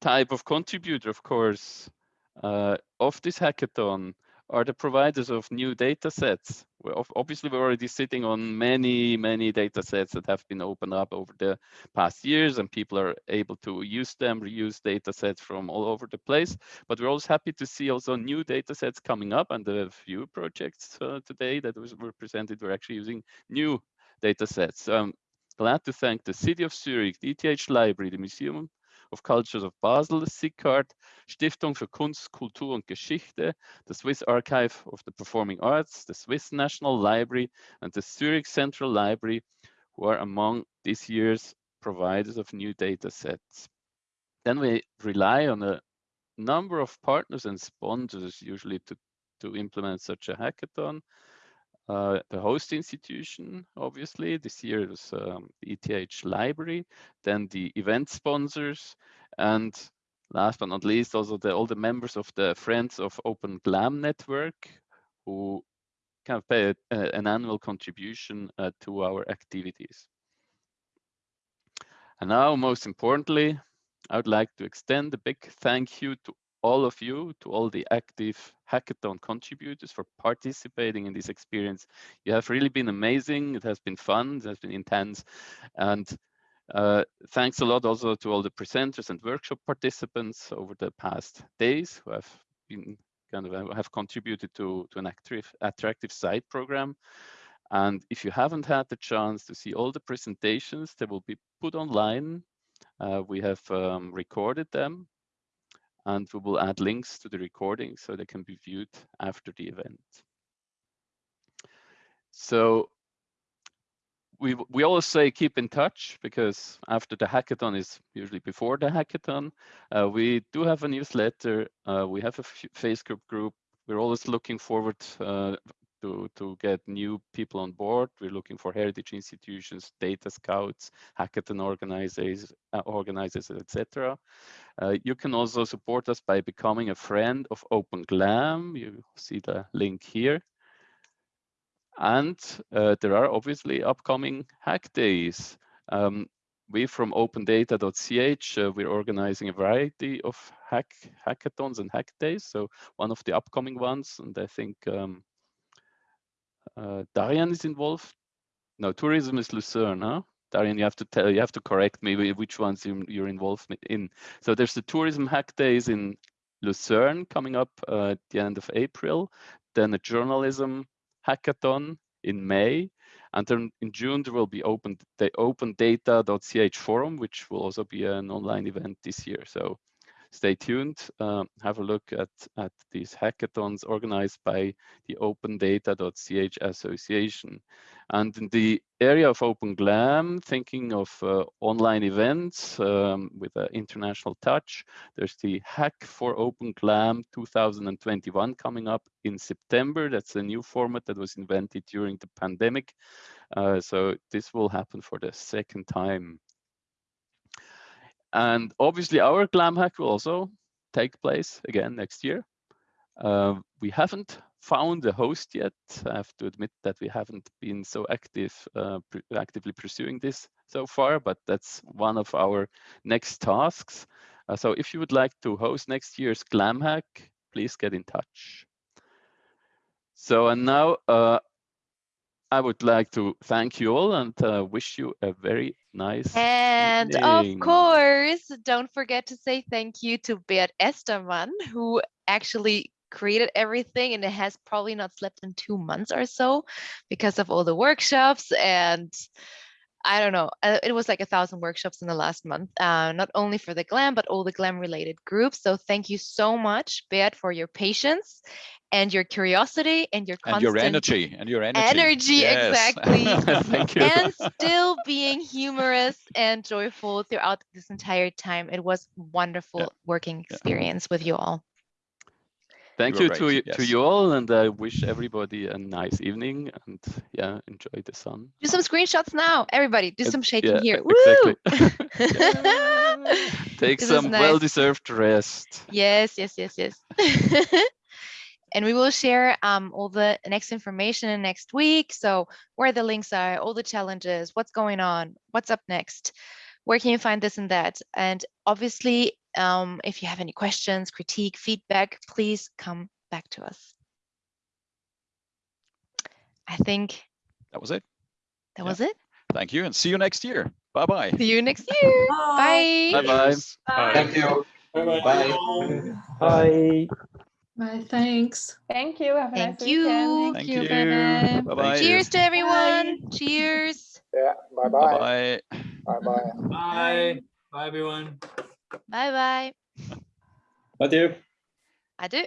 type of contributor, of course, uh, of this hackathon are the providers of new data sets. We're obviously, we're already sitting on many, many data sets that have been opened up over the past years and people are able to use them, reuse data sets from all over the place. But we're also happy to see also new data sets coming up and a few projects uh, today that was, were presented were actually using new data sets. Um, glad to thank the City of Zurich, the ETH Library, the Museum of Cultures of Basel, SIKART, Stiftung für Kunst, Kultur und Geschichte, the Swiss Archive of the Performing Arts, the Swiss National Library, and the Zurich Central Library, who are among this year's providers of new data sets. Then we rely on a number of partners and sponsors usually to, to implement such a hackathon. Uh, the host institution, obviously, this year it was um, ETH library, then the event sponsors, and last but not least, also the, all the members of the Friends of Open GLAM network who kind of pay a, an annual contribution uh, to our activities. And now, most importantly, I would like to extend a big thank you to all of you, to all the active hackathon contributors for participating in this experience. You have really been amazing. It has been fun. It has been intense. And uh, thanks a lot also to all the presenters and workshop participants over the past days who have been kind of uh, have contributed to, to an active, attractive site program. And if you haven't had the chance to see all the presentations, they will be put online. Uh, we have um, recorded them and we will add links to the recording so they can be viewed after the event. So we we always say keep in touch because after the hackathon is usually before the hackathon. Uh, we do have a newsletter. Uh, we have a Facebook group. We're always looking forward uh, to to get new people on board. We're looking for heritage institutions, data scouts, hackathon organizers, uh, organizers, etc. Uh, you can also support us by becoming a friend of Open Glam. You see the link here. And uh, there are obviously upcoming hack days. Um, we from opendata.ch, uh, we're organizing a variety of hack hackathons and hack days. So one of the upcoming ones, and I think um, uh, Darian is involved. No, tourism is Lucerne, huh? Darian, you have to tell, you have to correct me which ones you're, you're involved in. So there's the tourism hack days in Lucerne coming up uh, at the end of April. Then a journalism hackathon in May. And then in June, there will be open the opendata.ch forum, which will also be an online event this year. So stay tuned, um, have a look at, at these hackathons organized by the opendata.ch association. And in the area of Open Glam, thinking of uh, online events um, with an international touch, there's the Hack for Open Glam 2021 coming up in September. That's a new format that was invented during the pandemic. Uh, so this will happen for the second time and obviously our Glam hack will also take place again next year. Uh, we haven't found a host yet. I have to admit that we haven't been so active, uh, actively pursuing this so far, but that's one of our next tasks. Uh, so if you would like to host next year's Glam hack, please get in touch. So and now uh, I would like to thank you all and uh, wish you a very nice And evening. of course, don't forget to say thank you to Beat Estermann, who actually created everything and has probably not slept in two months or so because of all the workshops and I don't know, uh, it was like a thousand workshops in the last month, uh, not only for the GLAM, but all the GLAM related groups. So thank you so much, Beat, for your patience and your curiosity and your and your energy and your energy. Energy, Yes. exactly. Thank you. and still being humorous and joyful throughout this entire time. It was wonderful working experience with you all. Thank You you were to, great, you to you all and I wish everybody a nice evening and yeah, enjoy the sun. Do some screenshots now, everybody. Do some shaking yeah, here. exactly. Take This some nice. well-deserved rest. Yes, yes, yes, yes. and we will share um, all the next information next week. So where the links are, all the challenges, what's going on, what's up next, where can you find this and that? And obviously, um, if you have any questions, critique, feedback, please come back to us. I think That was it. that was it. Thank you and see you next year. Bye bye. See you next year. Bye. Bye-bye. Thank you. Bye-bye. Bye. Bye. Bye, thanks. Thank you. Have a Thank nice you. weekend. Thank you. you. Bye-bye. Bye-bye. Cheers to everyone. Cheers. Yeah, bye-bye. Bye. Bye-bye. Bye. Bye, everyone. Bye bye. Adieu. Adieu.